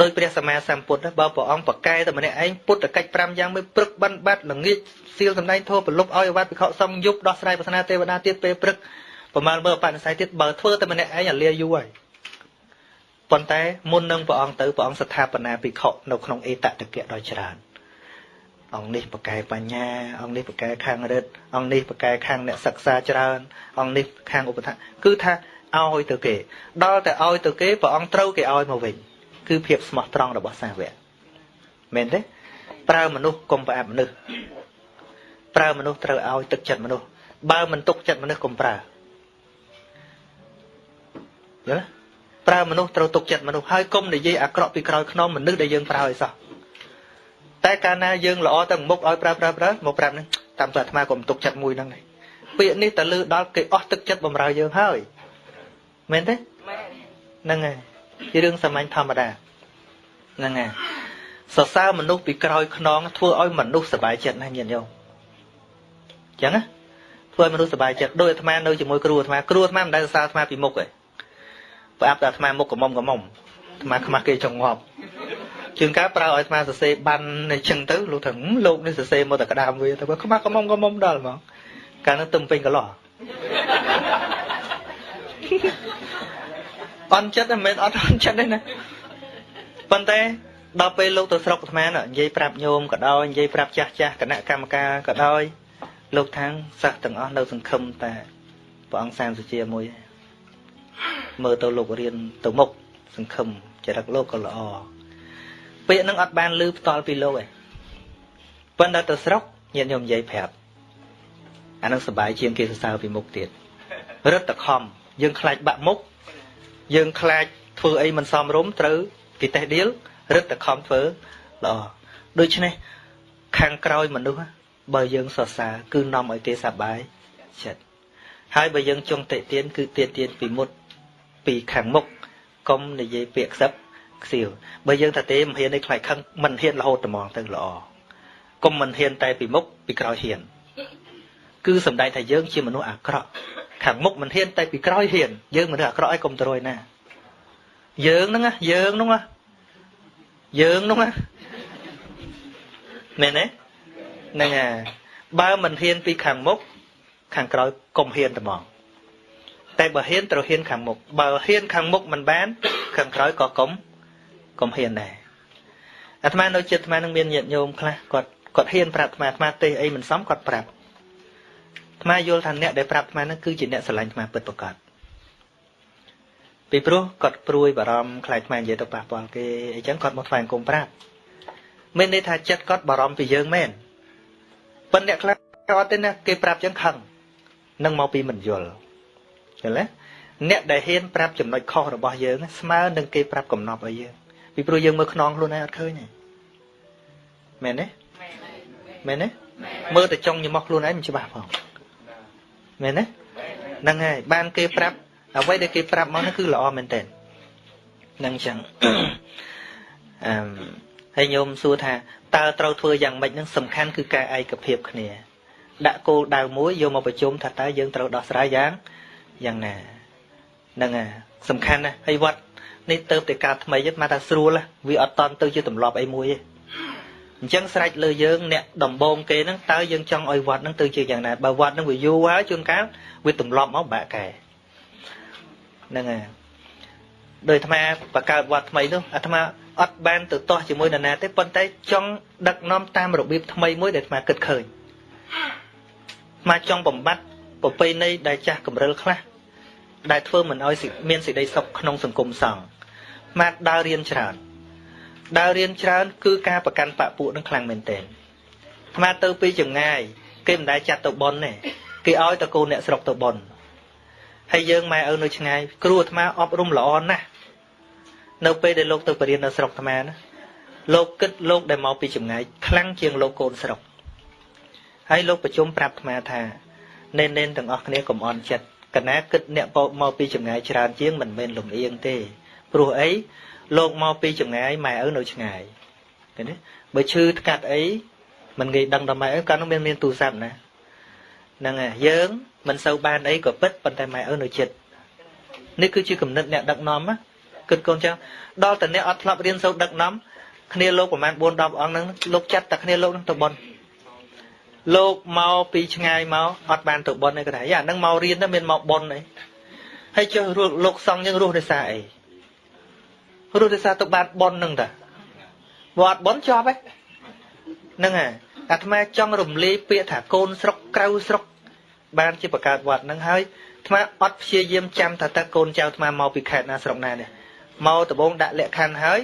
Speaker 1: ដោយព្រះសម្មាសម្ពុទ្ធបើព្រះអង្គប្រកែតែម្នាក់ឯងពុទ្ធកិច្ច5យ៉ាងមួយព្រឹកបិណ្ឌបាត់ល្ងាចសៀលសម្ដែងធម៌ប្រលប់ឲ្យអវត្តភិក្ខុសង្ឃយប់ដោះស្រាយប្រស្នាទេវតាទៀតពេលព្រឹកប្រមាណមើលបណិស័យទៀតបើធ្វើតែម្នាក់ឯងអាលាយូរហើយប៉ុន្តែមុននឹងព្រះអង្គទៅព្រះអង្គស្ថាបនាភិក្ខុនៅក្នុងអេតតកៈដ៏ច្រើន អង្គនេះប្រកែបញ្ញាអង្គនេះប្រកែខាងរិទ្ធអង្គនេះប្រកែខាងអ្នកសិក្សាច្រើនអង្គនេះខាងឧបថាគឺថាឲ្យទៅគេដល់តែឲ្យទៅគេព្រះអង្គត្រូវគេឲ្យមកវិញគឺភាពស្មោះត្រង់របស់សាវកមែនទេប្រើមនុស្សកុំប្រអាប់មនុស្សប្រើមនុស្សត្រូវឲ្យទឹកចិត្តមនុស្សបើមិនទុកចិត្តមនុស្សកុំប្រើយល់ប្រើមនុស្សត្រូវទុកចិត្តមនុស្សហើយកុំនិយាយអាក្រក់ពីក្រោយខ្នងមនុស្សដែលយើងប្រើឲ្យសោះ តែកាលណាយើងល្អទៅមុខឲ្យប្រើប្រើប្រើមកប្រាប់នឹងតាមទៅអាត្មាកុំទុកចិត្តមួយហ្នឹងទេពាក្យនេះតលឺដល់គេអស់ទឹកចិត្តបំរើយើងហើយមែនទេហ្នឹងហើយជារឿងសាមញ្ញធម្មតាហ្នឹងហើយសរសើរមនុស្សពីក្រោយខ្នងធ្វើឲ្យមនុស្សសប្បាយចិត្តណាស់ញាតិញោមអញ្ចឹងណាធ្វើឲ្យមនុស្សសប្បាយចិត្តដោយអាត្មានៅជាមួយគ្រូអាត្មាគ្រូអាត្មាមិនដែលសរសើរអាត្មាពីមុខទេប្រអាប់តែអាត្មាមុខកមុំកមុំអាត្មាខ្មាស់គេចង់ងាប់ ជាងការប្រើឲ្យអាត្មាសរសេរបានអញ្ចឹងទៅលោកថាលោកនេះសរសេរមកតែក្តាមវាតែខ្មាស់កមុំកមុំដល់ហ្មងកាលនោះទំពេញកន្លោះអន់ចិត្តមិនមែនអត់អន់ចិត្តទេណាប៉ុន្តែដល់ពេលលោកទៅស្រុកអាត្មានិយាយប្រាប់ញោមក៏ដោយនិយាយប្រាប់ចាស់ចាស់គណៈកម្មការក៏ដោយលោកថាងសិស្សទាំងអស់នៅសង្ឃឹមតែព្រះអង្គសាមសុជាមួយមើលទៅលោករៀនទៅមុខសង្ឃឹមចរិតលោកក៏ល្អ ពាក្យនឹងអត់បានលឺផ្ទាល់ពីលោកឯងប៉ុន្តែទៅស្រុកញាតិញោមនិយាយប្រាប់អានឹងសុបាយជាងគេសរសើរពីមុខទៀតរឹតតខំយើងខ្លាចបាក់មុខយើងខ្លាចធ្វើអីមិនសមរម្យត្រូវគេតេះដៀលរឹតតែខំធ្វើល្អដូច្នេះខាងក្រោយមនុស្សបើយើងសរសើរគឺនាំឲ្យគេសប្បាយចិត្តហើយបើយើងចង់តិទៀនគឺតិទៀនពីមុតពីខាងមុខកុំនិយាយពាក្យខ្សឹប ខ្សៀវបើយើងថាទេមិនហ៊ានឯខ្លាចខឹងមិនហ៊ានរហូតត្មងទៅល្អកុំមិនហ៊ានតែពីមុខពីក្រោយហ៊ាន គឺសំដែងថាយើងជាមនុស្សអាក្រក់ខាងមុខមិនហ៊ានតែពីក្រោយហ៊ានយើងមនុស្សអាក្រក់ឲ្យកុំទៅរួយណាយើងហ្នឹងយើងហ្នឹងយើងហ្នឹងមែនទេហ្នឹងហើយបើមិនហ៊ានពីខាងមុខខាងក្រោយកុំហ៊ានតែហ្មងតែបើហ៊ានត្រូវហ៊ានខាងមុខបើហ៊ានខាងមុខមិនបានខាងក្រោយក៏កុំ កុំហ៊ានដែរអាត្មានៅចិត្តអាត្មានឹងមានញាតិញោមខ្លះគាត់គាត់ហ៊ានប្រាប់អាត្មាអាត្មាទេអីមិនសមគាត់ប្រាប់អាត្មាយល់ថាអ្នកដែលប្រាប់អាត្មានឹងគឺជាអ្នកស្រឡាញ់អាត្មាពិតប្រាកដពីព្រោះគាត់ព្រួយបារម្ភខ្លាចអាត្មានិយាយទៅប៉ះពាល់គេអីចឹងគាត់មកថ្វាយអង្គមប្រាប់មានន័យថាចិត្តគាត់បារម្ភពីយើងមែនប៉ុន្តែអ្នកខ្លះគាត់ទេណាគេប្រាប់ចឹងខឹងនឹងមកពីមិនយល់ឃើញទេអ្នកដែលហ៊ានប្រាប់ចំណុចខុសរបស់យើងស្មើនឹងគេប្រាប់កំណប់ឲ្យយើង ពីព្រោះយើងមើលខ្នងខ្លួនឯងអត់ឃើញទេមែនទេមែនទេមើលតែចង់ញមកខ្លួនឯងមិនច្បាស់ផងមែនទេហ្នឹងហើយបានគេប្រាប់អ្វីដែលគេប្រាប់មកនោះគឺល្អមែនតើហ្នឹងចឹងអឺហើយញោមសួរថាតើត្រូវធ្វើយ៉ាងម៉េចហ្នឹងសំខាន់គឺការឯកភាពគ្នា ដាក់គោលដៅមួយយកមកប្រជុំថាតើយើងត្រូវដោះស្រាយយ៉ាងយ៉ាងណាហ្នឹងហើយសំខាន់ណាស់ហើយវត្ត នេះទៅតែការថ្មីទៀតមកថាស្រួលវាអត់តន់ទៅជាទម្លាប់អីមួយទេអញ្ចឹងស្រេចលើយើងអ្នកដំបងគេហ្នឹងតើយើងចង់ឲ្យវត្តហ្នឹងទៅជាយ៉ាងណាបើវត្តហ្នឹងវាយូរហើយជួនកាលវាទម្លាប់មកបាក់កែហ្នឹងហើយដោយអាត្មាបង្កើតវត្តថ្មីនោះអាត្មាអត់បានទៅទាស់ជាមួយនរណាទេប៉ុន្តែចង់ដឹកនាំតាមរបៀបថ្មីមួយដែលអាត្មាគិតឃើញអាត្មាចង់បំបត្តិប្រពៃណីដែលចាស់កម្រិលខ្លះដែលធ្វើមិនឲ្យមានសេចក្តីសុខក្នុងសង្គមសង្ឃ អាត្មាដើររៀនច្រើនដើររៀនច្រើន គឺការប្រកាន់បពួកនឹងខ្លាំងមែនទែនអាត្មាទៅពីចម្ងាយ គេមិនដែលចាត់ទៅប៉ុនទេគេឲ្យតកូនអ្នកស្រុកទៅប៉ុនហើយយើងម៉ែឪនៅឆ្ងាយគ្រូអាត្មាអប់រំល្អណាស់នៅពេលដែលលោកទៅបរៀននៅស្រុកអាត្មាណាលោកគិតលោកដែលមកពីចម្ងាយខ្លាំងជាងលោកកូនស្រុកហើយលោកប្រជុំប្រាប់អាត្មាថានេននេនទាំងអស់គ្នាកុំអន់ចិត្តកណាគិតអ្នកមកពីចម្ងាយច្រើនជាងមិនមែនលំអៀងទេ ព្រោះអីលោកមកពីចម្ងាយម៉ែឪនៅឆ្ងាយឃើញទេបើឈឺថ្កាត់អីមិនងាយដឹងដល់ម៉ែឪកាលនោះមានមានទូរស័ព្ទណាហ្នឹងហើយយើងមិនសូវបានអីក៏ពិតប៉ុន្តែម៉ែឪនៅចិត្តនេះគឺជាគំនិតអ្នកដឹកនាំណាគិតកូនចឹងដល់តអ្នកអត់ធ្លាប់រៀនសូត្រដឹកនាំគ្នាលោកប្រហែល4 10អង្គហ្នឹងលោកចាត់តែគ្នាលោកហ្នឹងទៅបន់លោកមកពីឆ្ងាយមកអត់បានទៅបន់ទេគាត់ថាយ៉ាហ្នឹងមករៀនទៅមានមកបន់អីហើយចុះលោកសង្ឃយើងរស់ដោយសារអី រស់ដោយសារទៅបានបន់ហ្នឹងតាបើអត់បន់ជាប់ហ៎ហ្នឹងហើយអាត្មាចង់រំលាយពាក្យថាកូនស្រុកក្រៅស្រុក បានជាបង្កើតវត្តហ្នឹងហើយអាត្មាអត់ព្យាយាមចាំថាតើកូនចៅអាត្មាមកពីខេត្តណាស្រុកណានេះមកដំបងដាក់លក្ខខណ្ឌហើយ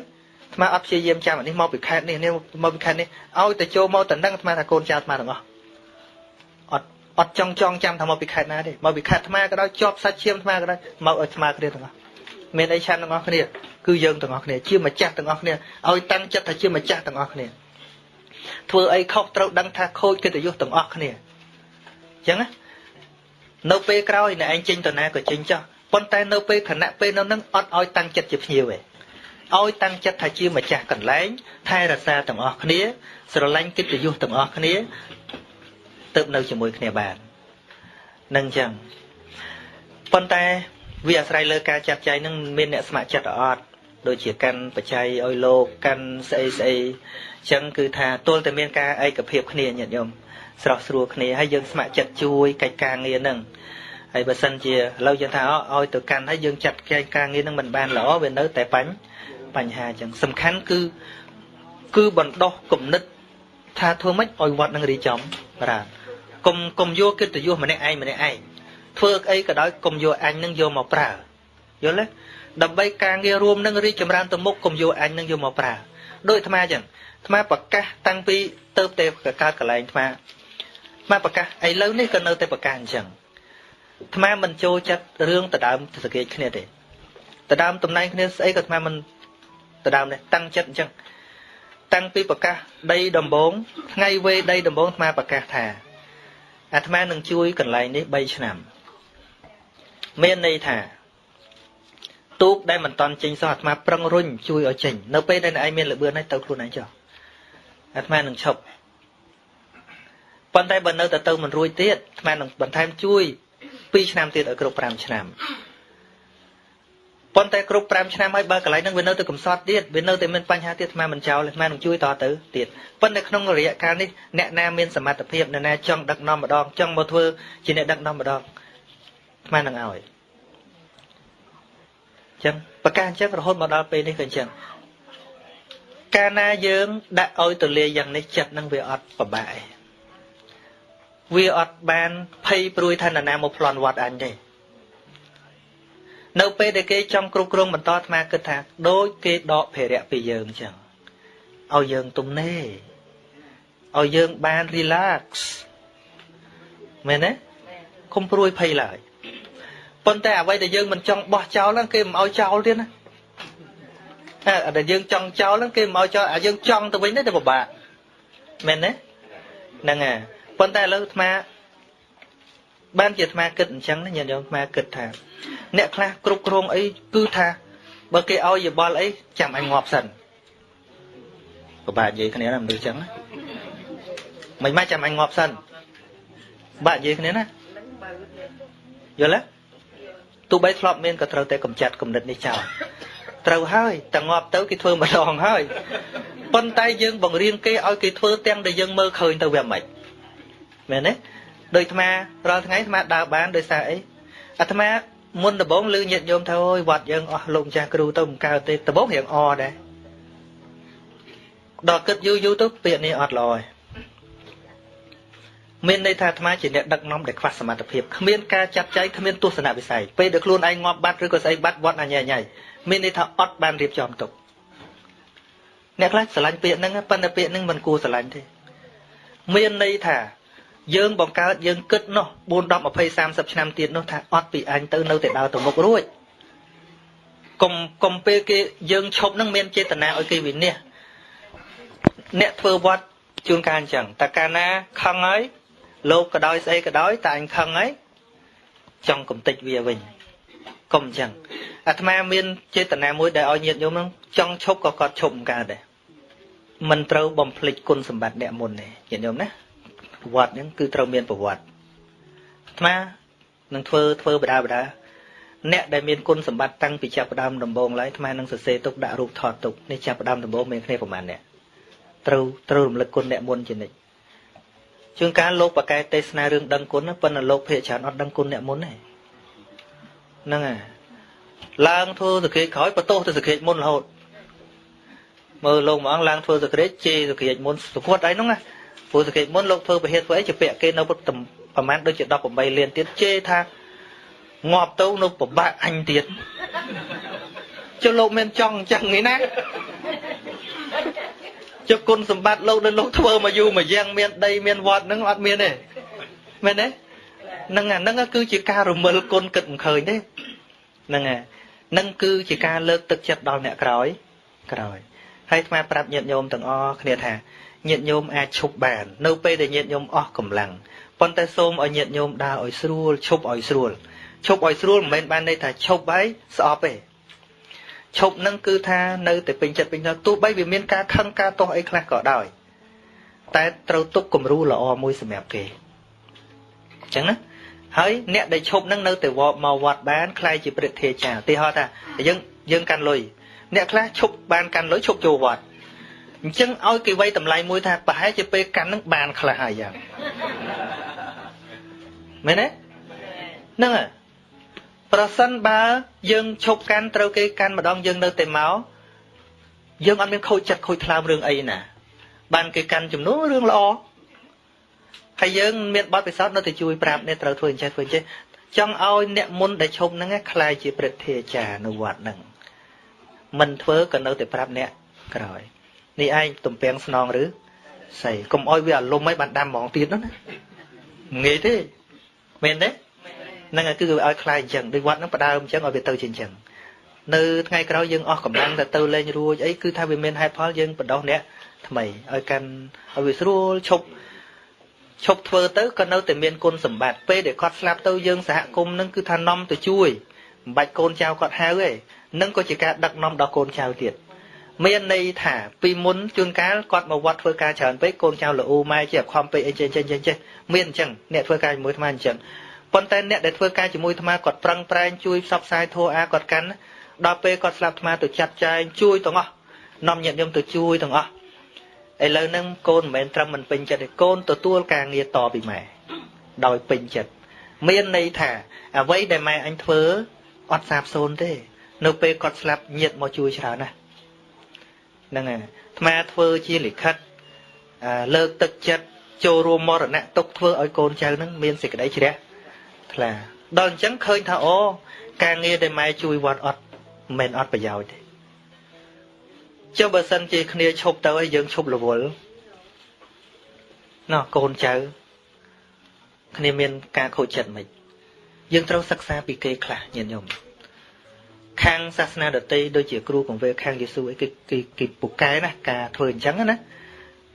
Speaker 1: អាត្មាអត់ព្យាយាមចាំអានេះមកពីខេត្តនេះនេះមកពីខេត្តនេះឲ្យតែចូលមកតំណឹងអាត្មាថាកូនចៅអាត្មាទាំងអស់អត់អត់ចង់ចង់ចាំថាមកពីខេត្តណាទេមកពីខេត្តអាត្មាក៏ដោយជាប់សាច់ឈាមអាត្មាក៏ដោយមកឲ្យអាត្មាគ្នាទាំងអស់មានអីឆានទាំងអស់គ្នា គឺយើងទាំងអស់គ្នាជាម្ចាស់ទាំងអស់គ្នាឲ្យតាំងចិត្តថាជាម្ចាស់ទាំងអស់គ្នាធ្វើអីខុសត្រូវដឹងថាខូចកិត្តិយសទាំងអស់គ្នាអញ្ចឹងណានៅពេលក្រោយអ្នកឯងចេញទៅណាក៏ចេញចោះប៉ុន្តែនៅពេលខណៈពេលនៅនឹងអត់ឲ្យតាំងចិត្តជាភ្ញៀវទេឲ្យតាំងចិត្តថាជាម្ចាស់កន្លែងថែរក្សាទាំងអស់គ្នា ស្រឡាញ់កិត្តិយសទាំងអស់គ្នាទៅនៅជាមួយគ្នាបាននឹងចឹងប៉ុន្តែវាអាស្រ័យលើការចាត់ចែងនឹងមានអ្នកស្ម័គ្រចិត្តអត់ ដូចជាកាន់បច្ច័យឲ្យលោកកាន់ស្អីស្អីចឹងគឺថាទល់តែមានការឯកភាពគ្នាញាតិញោមស្រស់ស្រួលគ្នាហើយយើងស្ម័គ្រចិត្តជួយកិច្ចការងារហ្នឹងហើយបើសិនជាឥឡូវយើងថាឲ្យទៅកាន់ហើយយើងចាត់កិច្ចការងារហ្នឹងមិនបានល្អវានៅតែបញ្បញ្ហាចឹងសំខាន់គឺគឺបណ្ដោះគំនិតថាធ្វើម៉េចឲ្យវត្តនឹងរីចំបាទកុំកុំយកកិត្តិយសម្នាក់ឯងម្នាក់ឯងធ្វើអីក៏ដោយកុំយកអញនឹងយកមកប្រើយល់ទេ ដើម្បីការងាររួមនឹងរីកចម្រើនទៅមុខកុំយកអញនឹងយកមកប្រើដូចអាត្មាចឹងអាត្មាប្រកាសតាំងពីទៅតែកើតកន្លែងអាត្មាអាត្មាប្រកាសឥឡូវនេះក៏នៅតែប្រកាសអញ្ចឹងអាត្មាមិនចូលចិត្តរឿងដដើមសង្កេតគ្នាទេដដើមតំណែងគ្នាស្អីក៏អាត្មាមិនដដើមដែរតាំងចិត្តអញ្ចឹងតាំងពីប្រកាសដីដំបងថ្ងៃវេដីដំបងអាត្មាប្រកាសថាអាត្មានឹងជួយកន្លែងនេះ3ឆ្នាំ មានន័យថា ទូកដែលមិនតន់ចេញសោះអាត្មាប្រឹងរុញជួយឲ្យចេញនៅពេលដែលឯងមានលបឿនហើយទៅខ្លួនឯងចុះអាត្មានឹងឈប់ប៉ុន្តែបើនៅតែទៅមិនរួចទៀតអាត្មានឹងបន្ថែមជួយ2ឆ្នាំទៀតឲ្យគ្រប់5ឆ្នាំប៉ុន្តែគ្រប់5ឆ្នាំហើយបើកន្លែងហ្នឹងវានៅតែកំសត់ទៀតវានៅតែមានបញ្ហាទៀតអាត្មាមិនចោលអាត្មានឹងជួយតទៅទៀតប៉ុន្តែក្នុងរយៈកាលនេះអ្នកណាមានសមត្ថភាពអ្នកណាចង់ដឹកនាំម្ដងចង់មកធ្វើជាអ្នកដឹកនាំម្ដងអាត្មានឹងឲ្យ ចឹងប្រកាសអញ្ចឹងរហូតមកដល់ពេលនេះក៏អញ្ចឹងកាលណាយើងដាក់ឲ្យទលាយ៉ាងនេះចិត្តនឹងវាអត់ប្របាក់វាអត់បានភ័យព្រួយថានរណាមកប្លន់វត្តអញទេនៅពេលដែលគេចង់គ្រប់គ្រងបន្តអាត្មាគិតថាដូចគេដកភារៈពីយើងអញ្ចឹងឲ្យយើងទំនេរឲ្យយើងបាន relax មែនទេកុំព្រួយភ័យឡើយ ប៉ុន្តែអ្វីដែលយើងមិនចង់បោះចោលហ្នឹងគេមិនឲ្យចោលទៀតណាតែដែលយើងចង់ចោលហ្នឹងគេមិនឲ្យចោលអាយើងចង់ទៅវិញទៅពិបាកមែនទេហ្នឹងហើយប៉ុន្តែឥឡូវអាត្មាបានជាអាត្មាគិតអញ្ចឹងណាញាតិញោមអាត្មាគិតថា អ្នកខ្លះគ្រប់គ្រងអីគឺថាបើគេឲ្យយោបល់អីចាំឲ្យងាប់សិនពិបាកនិយាយគ្នាណាមនុស្សអញ្ចឹងមិនមកចាំឲ្យងាប់សិនបាក់និយាយគ្នាណាយល់ទេ ទោះបីធ្លាប់មានក៏ត្រូវតែកម្ចាត់គំនិតនេះចោលត្រូវហើយតែងាប់ទៅគេធ្វើម្ដងហើយប៉ុន្តែយើងបង្រៀនគេឲ្យគេធ្វើទាំងដែលយើងមើលឃើញទៅវាមិនមែនទេដោយអាត្មារាល់ថ្ងៃអាត្មាដើរបានដោយសារអីអាត្មាមុនដំបងលឺញាតិញោមថាអូយវត្តយើងអស់លោកម្ចាស់គ្រូទៅមិនកើតទេដំបងរៀងអដែរដល់គិតយូរយូរទៅពាក្យនេះអត់ល្អទេ មានន័យថាអាត្មាជាអ្នកដឹកនាំដែលខ្វះសមត្ថភាពគ្មានការចាត់ចែងគ្មានទស្សនវិស័យពេលដែលខ្លួនឯងងាប់បាត់ឬក៏ស្អីបាត់វត្តអញ្ញញ៉ៃមានន័យថាអត់បានរៀបចំទុកអ្នកខ្លះស្រឡាញ់ពាក្យហ្នឹងប៉ុន្តែពាក្យហ្នឹងមិនគួរស្រឡាញ់ទេមានន័យថាយើងបង្កើតយើងគិតនោះ4 10 20 30ឆ្នាំទៀតនោះថាអត់ពីអញទៅនៅតែដើរទៅមុខរួចកុំកុំពេលគេយើងឈប់នឹងមានចេតនាឲ្យគេវិនិច្ឆ័យអ្នកធ្វើវត្តជួនកាលអញ្ចឹងតើកាលណាខឹងហើយ លោកក៏ដោយស្អីក៏ដោយតែអញខឹងហើយចង់កំតិចវាវិញកុំអញ្ចឹងអាត្មាមានចេតនាមួយដែលឲ្យញាតិញោមនឹងចង់ឈប់ក៏គាត់ឈប់មិនកើតដែរមិនត្រូវបំភ្លេចគុណសម្បត្តិអ្នកមុនទេញាតិញោមណាប្រវត្តិហ្នឹងគឺត្រូវមានប្រវត្តិអាត្មានឹងធ្វើធ្វើបដាបដាអ្នកដែលមានគុណសម្បត្តិតាំងពីចាប់ផ្ដើមដំបូងឡើយអាត្មានឹងសរសេរទុកដាក់រូបថតទុកនេះចាប់ផ្ដើមដំបូងមានគ្នាប្រហែលអ្នកត្រូវត្រូវរំលឹកគុណអ្នកមុនជានិច្ច ជួនកាលលោកបកកែទេសនារឿងដឹងគុណប៉ុន្តែលោកភាកច្រើនអត់ដឹងគុណអ្នកមុនទេហ្នឹងហើយឡើងធ្វើសក្តិក្រោយបន្ទោសទៅសក្តិមុនរហូតមើលលោកម្អងឡើងធ្វើសក្តិជេរសក្តិមុនសុខវត្តអីហ្នឹងណាព្រោះសក្តិមុនលោកធ្វើពហិតធ្វើអីជាពាក់គេនៅប្រហែលដូចជា18លានទៀតជេរថាងាប់ទៅនៅពិបាកអញទៀតចុះលោកមានចង់អញ្ចឹងនេះណា ចុះគុណសម្បត្តិលោកដែលលោកធ្វើមកយូរមកយ៉ាងមានដីមានវត្តហ្នឹងអត់មានទេមែនទេហ្នឹងអាហ្នឹងគឺជាការរមិលគុណគិតមិនឃើញទេហ្នឹងហើយហ្នឹងគឺជាការលើកទឹកចិត្តដល់អ្នកក្រោយក្រោយហើយអាត្មាប្រាប់ញាតិញោមទាំងអស់គ្នាថាញាតិញោមអាចឈប់បាន នៅពេលដែលញាតិញោមអស់កម្លាំងប៉ុន្តែសូមឲ្យញាតិញោមដើរឲ្យស្រួលឈប់ឲ្យស្រួលឈប់ឲ្យស្រួលមិនមែនបានន័យថាឈប់ហើយស្អប់ទេ ឈប់នឹងគឺថានៅតែពេញចិត្តពេញចិត្តទោះបីវាមានការខឹងការទាស់អីខ្លះក៏ដោយតែត្រូវទុកគំរូល្អមួយសម្រាប់គេអញ្ចឹងណាហើយអ្នកដែលឈប់នឹងនៅតែមកវត្តបានខ្លាយជាព្រឹទ្ធាចារ្យឧទាហរណ៍ថាយើងយើងកាន់លុយអ្នកខ្លះឈប់បានកាន់លុយឈប់ចូលវត្តអញ្ចឹងឲ្យគេវាយតម្លៃមួយថាប្រហែលជាពេលកាន់នឹងបានខ្លះហើយយ៉ាងមែនទេហ្នឹងហើយ ប្រសិនបើយើងឈប់កាន់ត្រូវគេកាន់ម្ដងយើងនៅតែមកយើងអត់មានខូចចិត្តខូចថ្លើមរឿងអីណា បានគេកាន់ចំនួនរឿងល្អហើយយើងមានបទពិសោធន៍នៅតែជួយប្រាប់អ្នកត្រូវធ្វើអញ្ចេះធ្វើអញ្ចេះចង់ឲ្យអ្នកមុនដែលឈប់ហ្នឹងខ្លាយជាព្រឹទ្ធាចារ្យនៅវត្តហ្នឹងមិនធ្វើក៏នៅតែប្រាប់អ្នកក្រោយនេះឯងទំពាំងស្នងឬស្អីកុំអោយវាអាលុំឲ្យបានដាំហ្មងទៀតណាងាយទេមែនទេ ហ្នឹងគឺឲ្យខ្លាយអញ្ចឹងដូចវត្តហ្នឹងបដើមអញ្ចឹងឲ្យវាទៅជាអញ្ចឹងនៅថ្ងៃក្រោយយើងអស់កម្លាំងទៅទៅលេងរួចអីគឺថាវាមានហេតុផលយើងបដោះអ្នកថ្មីឲ្យកាន់ឲ្យវាស្រួលឈប់ឈប់ធ្វើទៅក៏នៅតែមានគុណសម្បត្តិពេលដែលគាត់ស្លាប់ទៅយើងសហគមន៍នឹងគឺថានាំទៅជួយមិនបាច់កូនចៅគាត់ហៅទេនឹងក៏ជាការដឹកនាំដល់កូនចៅទៀតមានន័យថាពីមុនជួនកាលគាត់មកវត្តធ្វើការច្រើនពេកកូនចៅល្អូម៉ែជាខំពេកអីចេះចេះចេះចេះមានអញ្ចឹងអ្នកធ្វើការជាមួយអាត្មាអញ្ចឹង ប៉ុន្តែអ្នកដែលធ្វើការជាមួយអាត្មាគាត់ប្រឹងប្រែងជួយផ្សព្វផ្សាយធម៌អាគាត់កាន់ដល់ពេលគាត់ស្លាប់អាត្មាទៅចាត់ចែងជួយទាំងអស់នាំញាតិញោមទៅជួយទាំងអស់ឥឡូវហ្នឹងកូនមិនមែនត្រឹមមិនពេញចិត្តទេកូនទទួលការងារតពីម៉ែដោយពេញចិត្តមានន័យថាអ្វីដែលម៉ែអញធ្វើអត់សាបសូន្យទេ នៅពេលគាត់ស្លាប់ញាតិមកជួយច្រើនណាស់ហ្នឹងហើយអាត្មាធ្វើជាលិខិតលើកទឹកចិត្តចូលរួមមរណៈទុកធ្វើឲ្យកូនចៅនឹងមានសេចក្តីជ្រះ ថ្លាដល់អញ្ចឹងឃើញថាអូការងារដែលម៉ែជួយវត្តអត់មិនមែនអត់ប្រយោជន៍ទេចុះបើសិនជាគ្នាឈប់ទៅហើយយើងឈប់រវល់ណោះកូនចៅគ្នាមានការខូចចិត្តមិនយើងត្រូវសិក្សាពីគេខ្លះញាតិញោមខាងសាសនាដតីដូចជាគ្រូកង្វេខាងយេស៊ូអីគេគេគេពូកែណាការធ្វើអញ្ចឹងណា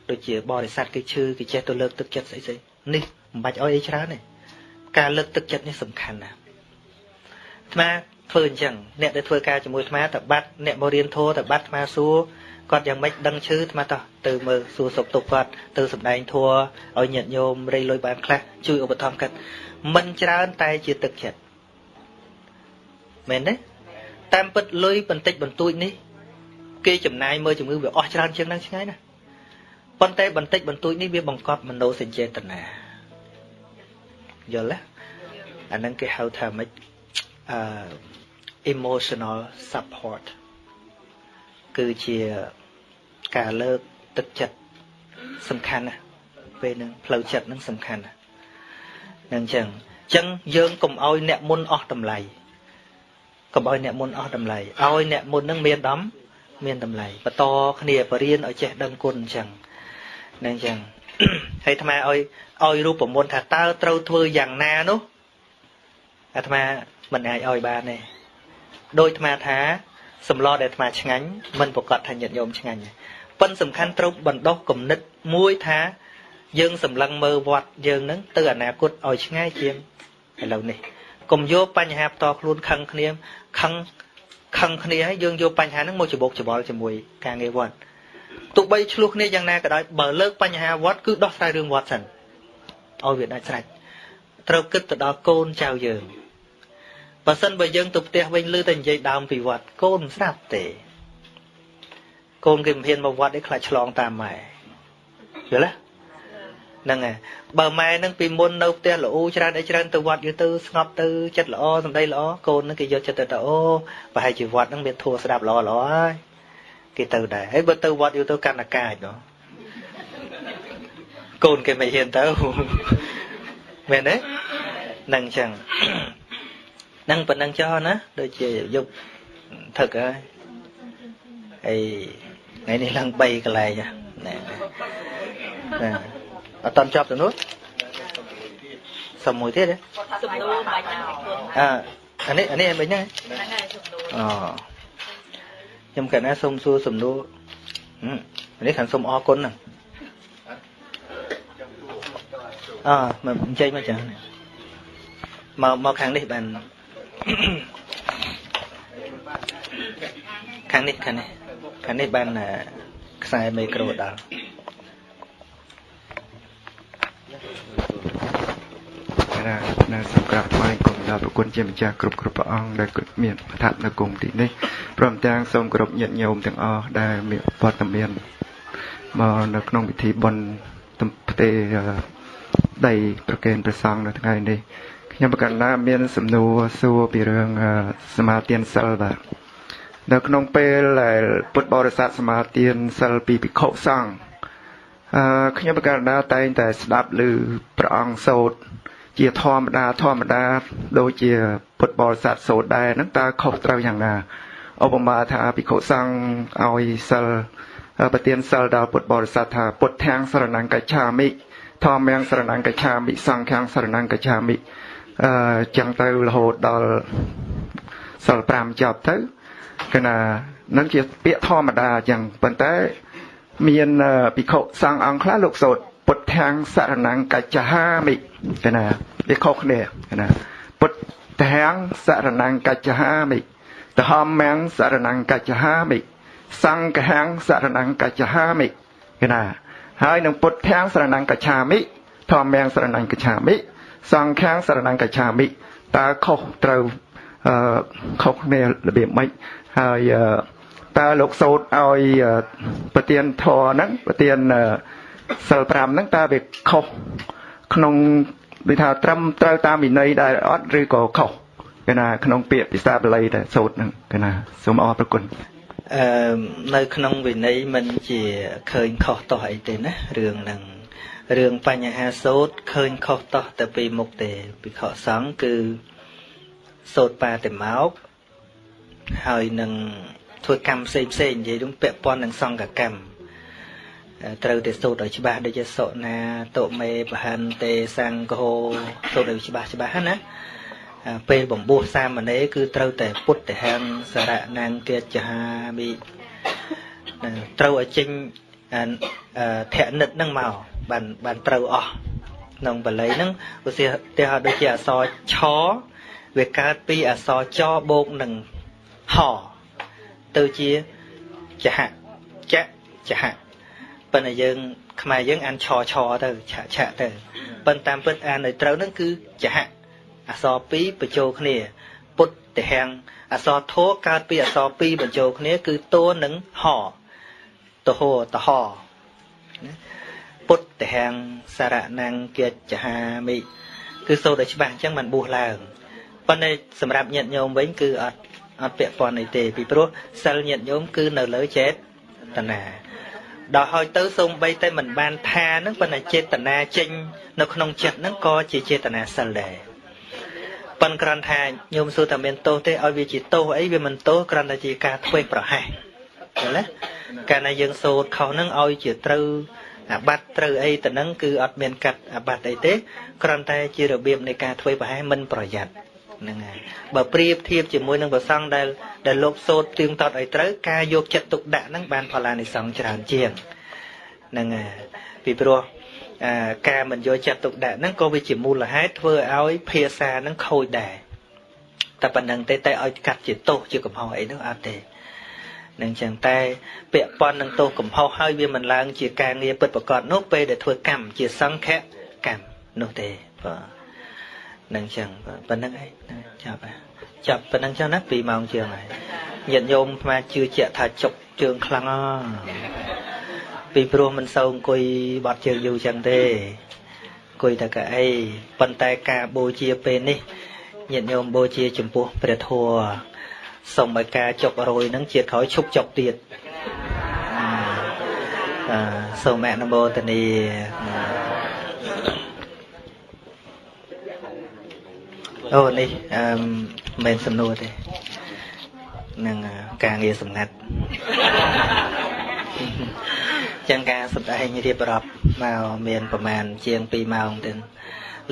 Speaker 1: ដូចជាបរិស័ទគេឈឺគេចេះទៅលើកទឹកចិត្តស្អីស្អីនេះមិនបាច់អោយអីច្រើនទេ ការលើកទឹកចិត្តនេះសំខាន់ណាស់អាត្មាធ្វើអញ្ចឹងអ្នកដែលធ្វើការជាមួយអាត្មាតបាត់អ្នកមករៀនធម៌តបាត់អាត្មាសួរគាត់យ៉ាងម៉េចដឹងឈឺអាត្មាតោះទៅមើលសួរសុខទុក្ខគាត់ទៅសម្ដែងធម៌ឲ្យញាតិញោមរៃលុយបានខ្លះជួយឧបត្ថម្ភគាត់មិនច្រើនតែជាទឹកចិត្តមែនទេតាមពិតលុយបន្តិចបន្តួចនេះគេចំណាយមើលជំងឺវាអស់ច្រើនជាងនឹងឆ្ងាយណាប៉ុន្តែបន្តិចបន្តួចនេះវាបង្កប់មនោសញ្ចេតនា យល់ទេអាហ្នឹងគេហៅថាម៉េចអឺ emotional support គឺជាការលើកទឹកចិត្តសំខាន់ណាស់ពេលហ្នឹងផ្លូវចិត្តហ្នឹងសំខាន់ណាស់ហ្នឹងអញ្ចឹងអញ្ចឹងយើងកុំឲ្យអ្នកមុនអស់តម្លៃកុំឲ្យអ្នកមុនអស់តម្លៃឲ្យអ្នកមុនហ្នឹងមានដំមានតម្លៃបន្តគ្នាបរៀនឲ្យចេះដឹងគុណអញ្ចឹងហ្នឹងអញ្ចឹង ហើយអាត្មាឲ្យឲ្យរូបមន្តថាតើត្រូវធ្វើយ៉ាងណានោះអាត្មាមិនអាចឲ្យបានទេដោយអាត្មាថាសម្លដែលអាត្មាឆ្ងាញ់មិនប្រកាសថាញាតិញោមឆ្ងាញ់ប៉ុន្តែសំខាន់ត្រូវបណ្ដោះគំនិតមួយថា យើងសម្លឹងមើលវត្តយើងនឹងទៅអនាគតឲ្យឆ្ងាយជាងឥឡូវនេះកុំយកបញ្ហាផ្ទាល់ខ្លួនខឹងគ្នាខឹងខឹងគ្នាហើយយើងយកបញ្ហាហ្នឹងមកច្បោកច្បល់ជាមួយការងារវត្ត ទោះបីឆ្លោះគ្នាយ៉ាងណាក៏ដោយបើលើកបញ្ហាវត្តគឺដោះស្រាយរឿងវត្តសិនឲ្យវាដាច់ស្រេចត្រូវគិតទៅដល់កូនចៅយើងបើសិនបើយើងទៅផ្ទះវិញលឺតែនិយាយដើមពីវត្តកូនមិនស្ដាប់ទេកូនគេមិនហ៊ានមកវត្តឯខ្លាចឆ្លងតាមម៉ែយល់ទេហ្នឹងហើយបើម៉ែនឹងពីមុននៅផ្ទះល្អច្រើនអីច្រើនទៅវត្តយូរទៅស្ងប់ទៅចិត្តល្អសម្ដីល្អកូននឹងគេយកចិត្តទៅទៅអូប្រហែលជាវត្តនឹងមានធัวស្ដាប់ល្អល្អហើយ គេទៅដែរហើយបើទៅវត្តយូរទៅកាន់អាកាចនោះកូនគេមិនហ៊ានទៅមែនទេហ្នឹងអញ្ចឹងហ្នឹងប៉ុណ្ណឹងចោះណាដូចជាយប់ថឹកហើយហើយថ្ងៃនេះឡើង3កន្លែងណាណាអត់តន់ចប់ទៅនោះសុំមួយទៀតទេ
Speaker 3: សំណួរបាច់
Speaker 1: អើអានេះអានេះមិញហ្នឹង
Speaker 3: ហ្នឹងហើយសំណួរ
Speaker 1: អូ ខ្ញុំកណាសូមសួរសំណួរនេះខាងសូមអរគុណហ្នឹងអើមកអញ្ជើញមកចាមកមកខាងនេះបានខាងនេះខាងនេះខាងនេះបានខ្សែមីក្រូដល់
Speaker 4: ណានៅសម្រាប់ថ្វាយគុំដល់ប្រគុណជាម្ចាស់គ្រប់គ្រប់ព្រះអង្គដែលមានប្រថាប់នៅគុំទីនេះព្រមទាំងសូមគោរពញាតិញោមទាំងអស់ដែលមានវត្តមានមកនៅក្នុងពិធីបុណ្យផ្ទេដីប្រកេនព្រះសង្ឃនៅថ្ងៃនេះខ្ញុំប្រកាសណាមាន សំណួរសួរពីរឿងសមាទានសិលបាទនៅក្នុងពេលដែលពុទ្ធបរិស័ទសមាទានសិលពីភិក្ខុសង្ឃអឺខ្ញុំប្រកាសណាតែងតែស្ដាប់ឮព្រះអង្គសូត្រ ជាធម្មតាធម្មតាដូចជាពុទ្ធបរិស័ទសូត្រដែរហ្នឹងតើខុសត្រូវយ៉ាងណាឧបមាថាភិក្ខុសង្ឃឲ្យសិលប្រទានសិលដល់ពុទ្ធបរិស័ទថាពុទ្ធាំងសរណង្កច្ឆាមិធម្មំសរណង្កច្ឆាមិសង្ឃំសរណង្កច្ឆាមិអឺចឹងទៅរហូតដល់សិល5ចប់ទៅគឺណានឹងជាពាក្យធម្មតាចឹងប៉ុន្តែមានភិក្ខុសង្ឃអង្គខ្លះលោកសូត្រ ពុទ្ធាំងសរណង្កច្ឆាមិកណាវាខុសគ្នាកណាពុទ្ធាំងសរណង្កច្ឆាមិធម្មំសរណង្កច្ឆាមិសង្ឃំសរណង្កច្ឆាមិកណាហើយនឹងពុទ្ធាំងសរណង្កច្ឆាមិធម្មំសរណង្កច្ឆាមិសង្ឃំសរណង្កច្ឆាមិតើខុសត្រូវអឺខុសគ្នារបៀបម៉េចហើយអឺតើលោកសោតឲ្យអឺប្រទៀនធរហ្នឹងប្រទៀនអឺ សិល5ហ្នឹងតើវាខុសក្នុងដូចថាត្រឹមត្រូវតាមវិន័យដែរអត់ឬក៏ខុសគេណាក្នុងពាក្យភាសាបាលីតែសូត្រហ្នឹងគេណាសូមអរព្រគុណ
Speaker 1: អឺនៅក្នុងវិន័យមិនជាឃើញខុសតោះអីទេណារឿងហ្នឹងរឿងបញ្ហាសោតឃើញខុសតោះតែពីមុខទេពិខុសង្ឃគឺសោតបាតែមកហើយនឹងធ្វើកម្មផ្សេងផ្សេងនិយាយរួមពាក់ព័ន្ធនឹងសង្កកម្ម ត្រូវតែសូត្រឲ្យច្បាស់ដូចជាសុណាតុមេបហិនទេសង្ឃោសូត្រឲ្យច្បាស់ច្បាស់ណាពេលបំពោះសាមណេរគឺត្រូវតែពុទ្ធហង្សារៈណាងកិច្ចហាមិត្រូវឲ្យចេញធនិតហ្នឹងមកបានបានត្រូវអស់ក្នុងបល័យហ្នឹងឧទាហរណ៍ដូចជាអក្សរឆវាកើតពីអក្សរចបូកនឹងហទៅជាចហចចហ ប៉ុន្តែយើង ខ្មែរយើងអានឆឆទៅឆឆទៅប៉ុន្តែតាមពិតអានឲ្យត្រូវហ្នឹងគឺចហអក្សរ2បញ្ចូលគ្នា ពុទ្ធតិហាំងអក្សរធោកើតពីអក្សរ2បញ្ចូលគ្នា គឺតួនឹងហតហោតហពុទ្ធតិហាំងសារៈណង្កិច្ចហាមិគឺសូត្រឲ្យច្បាស់អញ្ចឹងបានបួសឡើងប៉ុន្តែសម្រាប់ញាតិញោមវិញគឺអត់អត់ពាក់ព័ន្ធអីទេពីព្រោះសិលញាតិញោមគឺនៅលើចេតនា ដល់ហើយទៅសូម្បីតែមិនបានថានឹងប៉ុន្តែចេតនាចេញនៅក្នុងចិត្តហ្នឹងក៏ជាចេតនាសិលដែរប៉ុន្តែគ្រាន់ថាញោមសួរថាមានទោសទេឲ្យវាជាទោសអីវាមិនទោសគ្រាន់តែជាការធ្វេសប្រហែសឃើញទេកាលណាយើងសូត្រខុសហ្នឹងឲ្យជាត្រូវអាបត្តិត្រូវអីទៅនឹងគឺអត់មានកាត់អាបត្តិអីទេគ្រាន់តែជារបៀបនៃការធ្វេសប្រហែសមិនប្រយ័ត្ន ហ្នឹងហើយបើប្រៀបធៀបជាមួយនឹងប្រសង់ដែលដែលលោកសូត្រទៀងទាត់ឲ្យត្រូវការយកចិត្តទុកដាក់ហ្នឹងបានផលានិសង្ឃច្រើនជាងហ្នឹងហើយពីព្រោះការមិនយកចិត្តទុកដាក់ហ្នឹងក៏វាជាមូលហេតុធ្វើឲ្យភាសាហ្នឹងខូចដែរតែប៉ុណ្្នឹងទេតែឲ្យកាត់ជាទោសជាកំហុសអីនោះអត់ទេនឹងចឹងតែពាក់ព័ន្ធនឹងទោសកំហុសហើយវាមិនឡើងជាការងារពិតប្រកបនោះពេលដែលធ្វើកម្មជាសង្ឃកម្មនោះទេបាទ នឹងចឹងប៉ុណ្្នឹងឯងចាប់ចាប់ប៉ុណ្្នឹងចឹងណា2ម៉ោងជាងហើយញាតិញោមស្មាជឿជាក់ថាចុកជើងខ្លាំងអពីព្រោះមិនសូវអង្គុយបត់ជើងយូរចឹងទេអង្គុយតែកៅអីប៉ុន្តែការបូជាពេលនេះញាតិញោមបូជាចំពោះព្រះធម៌សូមឲ្យការចុករយនឹងជាតិក្រោយឈប់ចុកទៀតអឺសូមអនុមោទនា អូនេះអឺមិនសំណួរទេនឹងការងារសម្ងាត់ចឹងការសម្ដែងរៀបរាប់មកមានប្រមាណជាង2ម៉ោងទៅ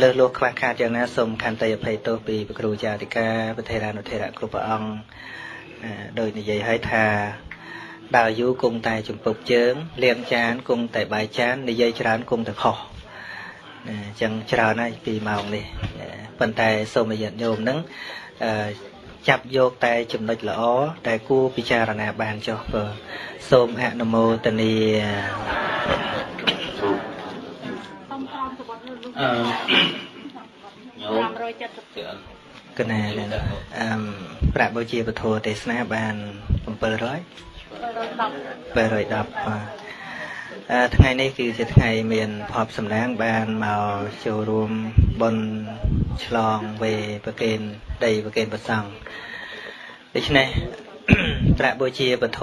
Speaker 1: លើសលោះខ្វះខាតយ៉ាងណាសូមខន្តីអភ័យទោសពីព្រះគ្រូចាតិកាប្រធេរានុធេរៈគ្រប់ព្រះអង្គដោយនិយាយឲ្យថាដើរយូរគង់តែចំពប់ជើងលាងចានគង់តែបាយចាននិយាយច្រើនគង់តែខុស អញ្ចឹងច្រើនហើយ2ម៉ោងនេះប៉ុន្តែសូមឲ្យញាតិញោមនឹងចាប់យកតែចំណុចល្អតែគួរពិចារណាបានចុះបើសូមអនុមោទនាអឺញោម570កណាអឺប្រាក់បូជាពធទេសនាបាន700 710បាទ ថ្ងៃនេះគឺជាថ្ងៃមានភ័ព្វសំណាងបានមកចូលរួមបុណ្យឆ្លងវេប្រកេនដីប្រកេនប្រសង់ដូច្នេះប្រាក់បូជាពធ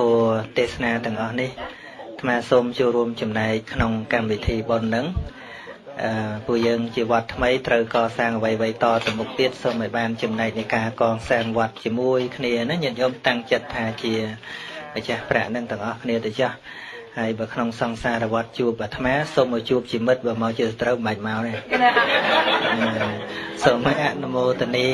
Speaker 1: ទេសនាទាំងអស់នេះអាត្មាសូមចូលរួមចំណែកក្នុងកម្មវិធីបុណ្យនឹងអឺពួកយើងជាវត្តថ្មីត្រូវកសាងអ្វីៗតទៅមុខទៀតសូមឲ្យបានចំណែកនៃការកសាងវត្តជាមួយគ្នាណាញាតិញោមតាំងចិត្តថាជាម្ចាស់ប្រាក់នឹងទាំងអស់គ្នាទៅចាស់ ហើយបើក្នុងសង្សារវត្តជួបអាត្មាសូមមកជួបជាមិត្តបើមកជាសត្រូវមិនបាច់មកទេសូមឲ្យអនុមោទនា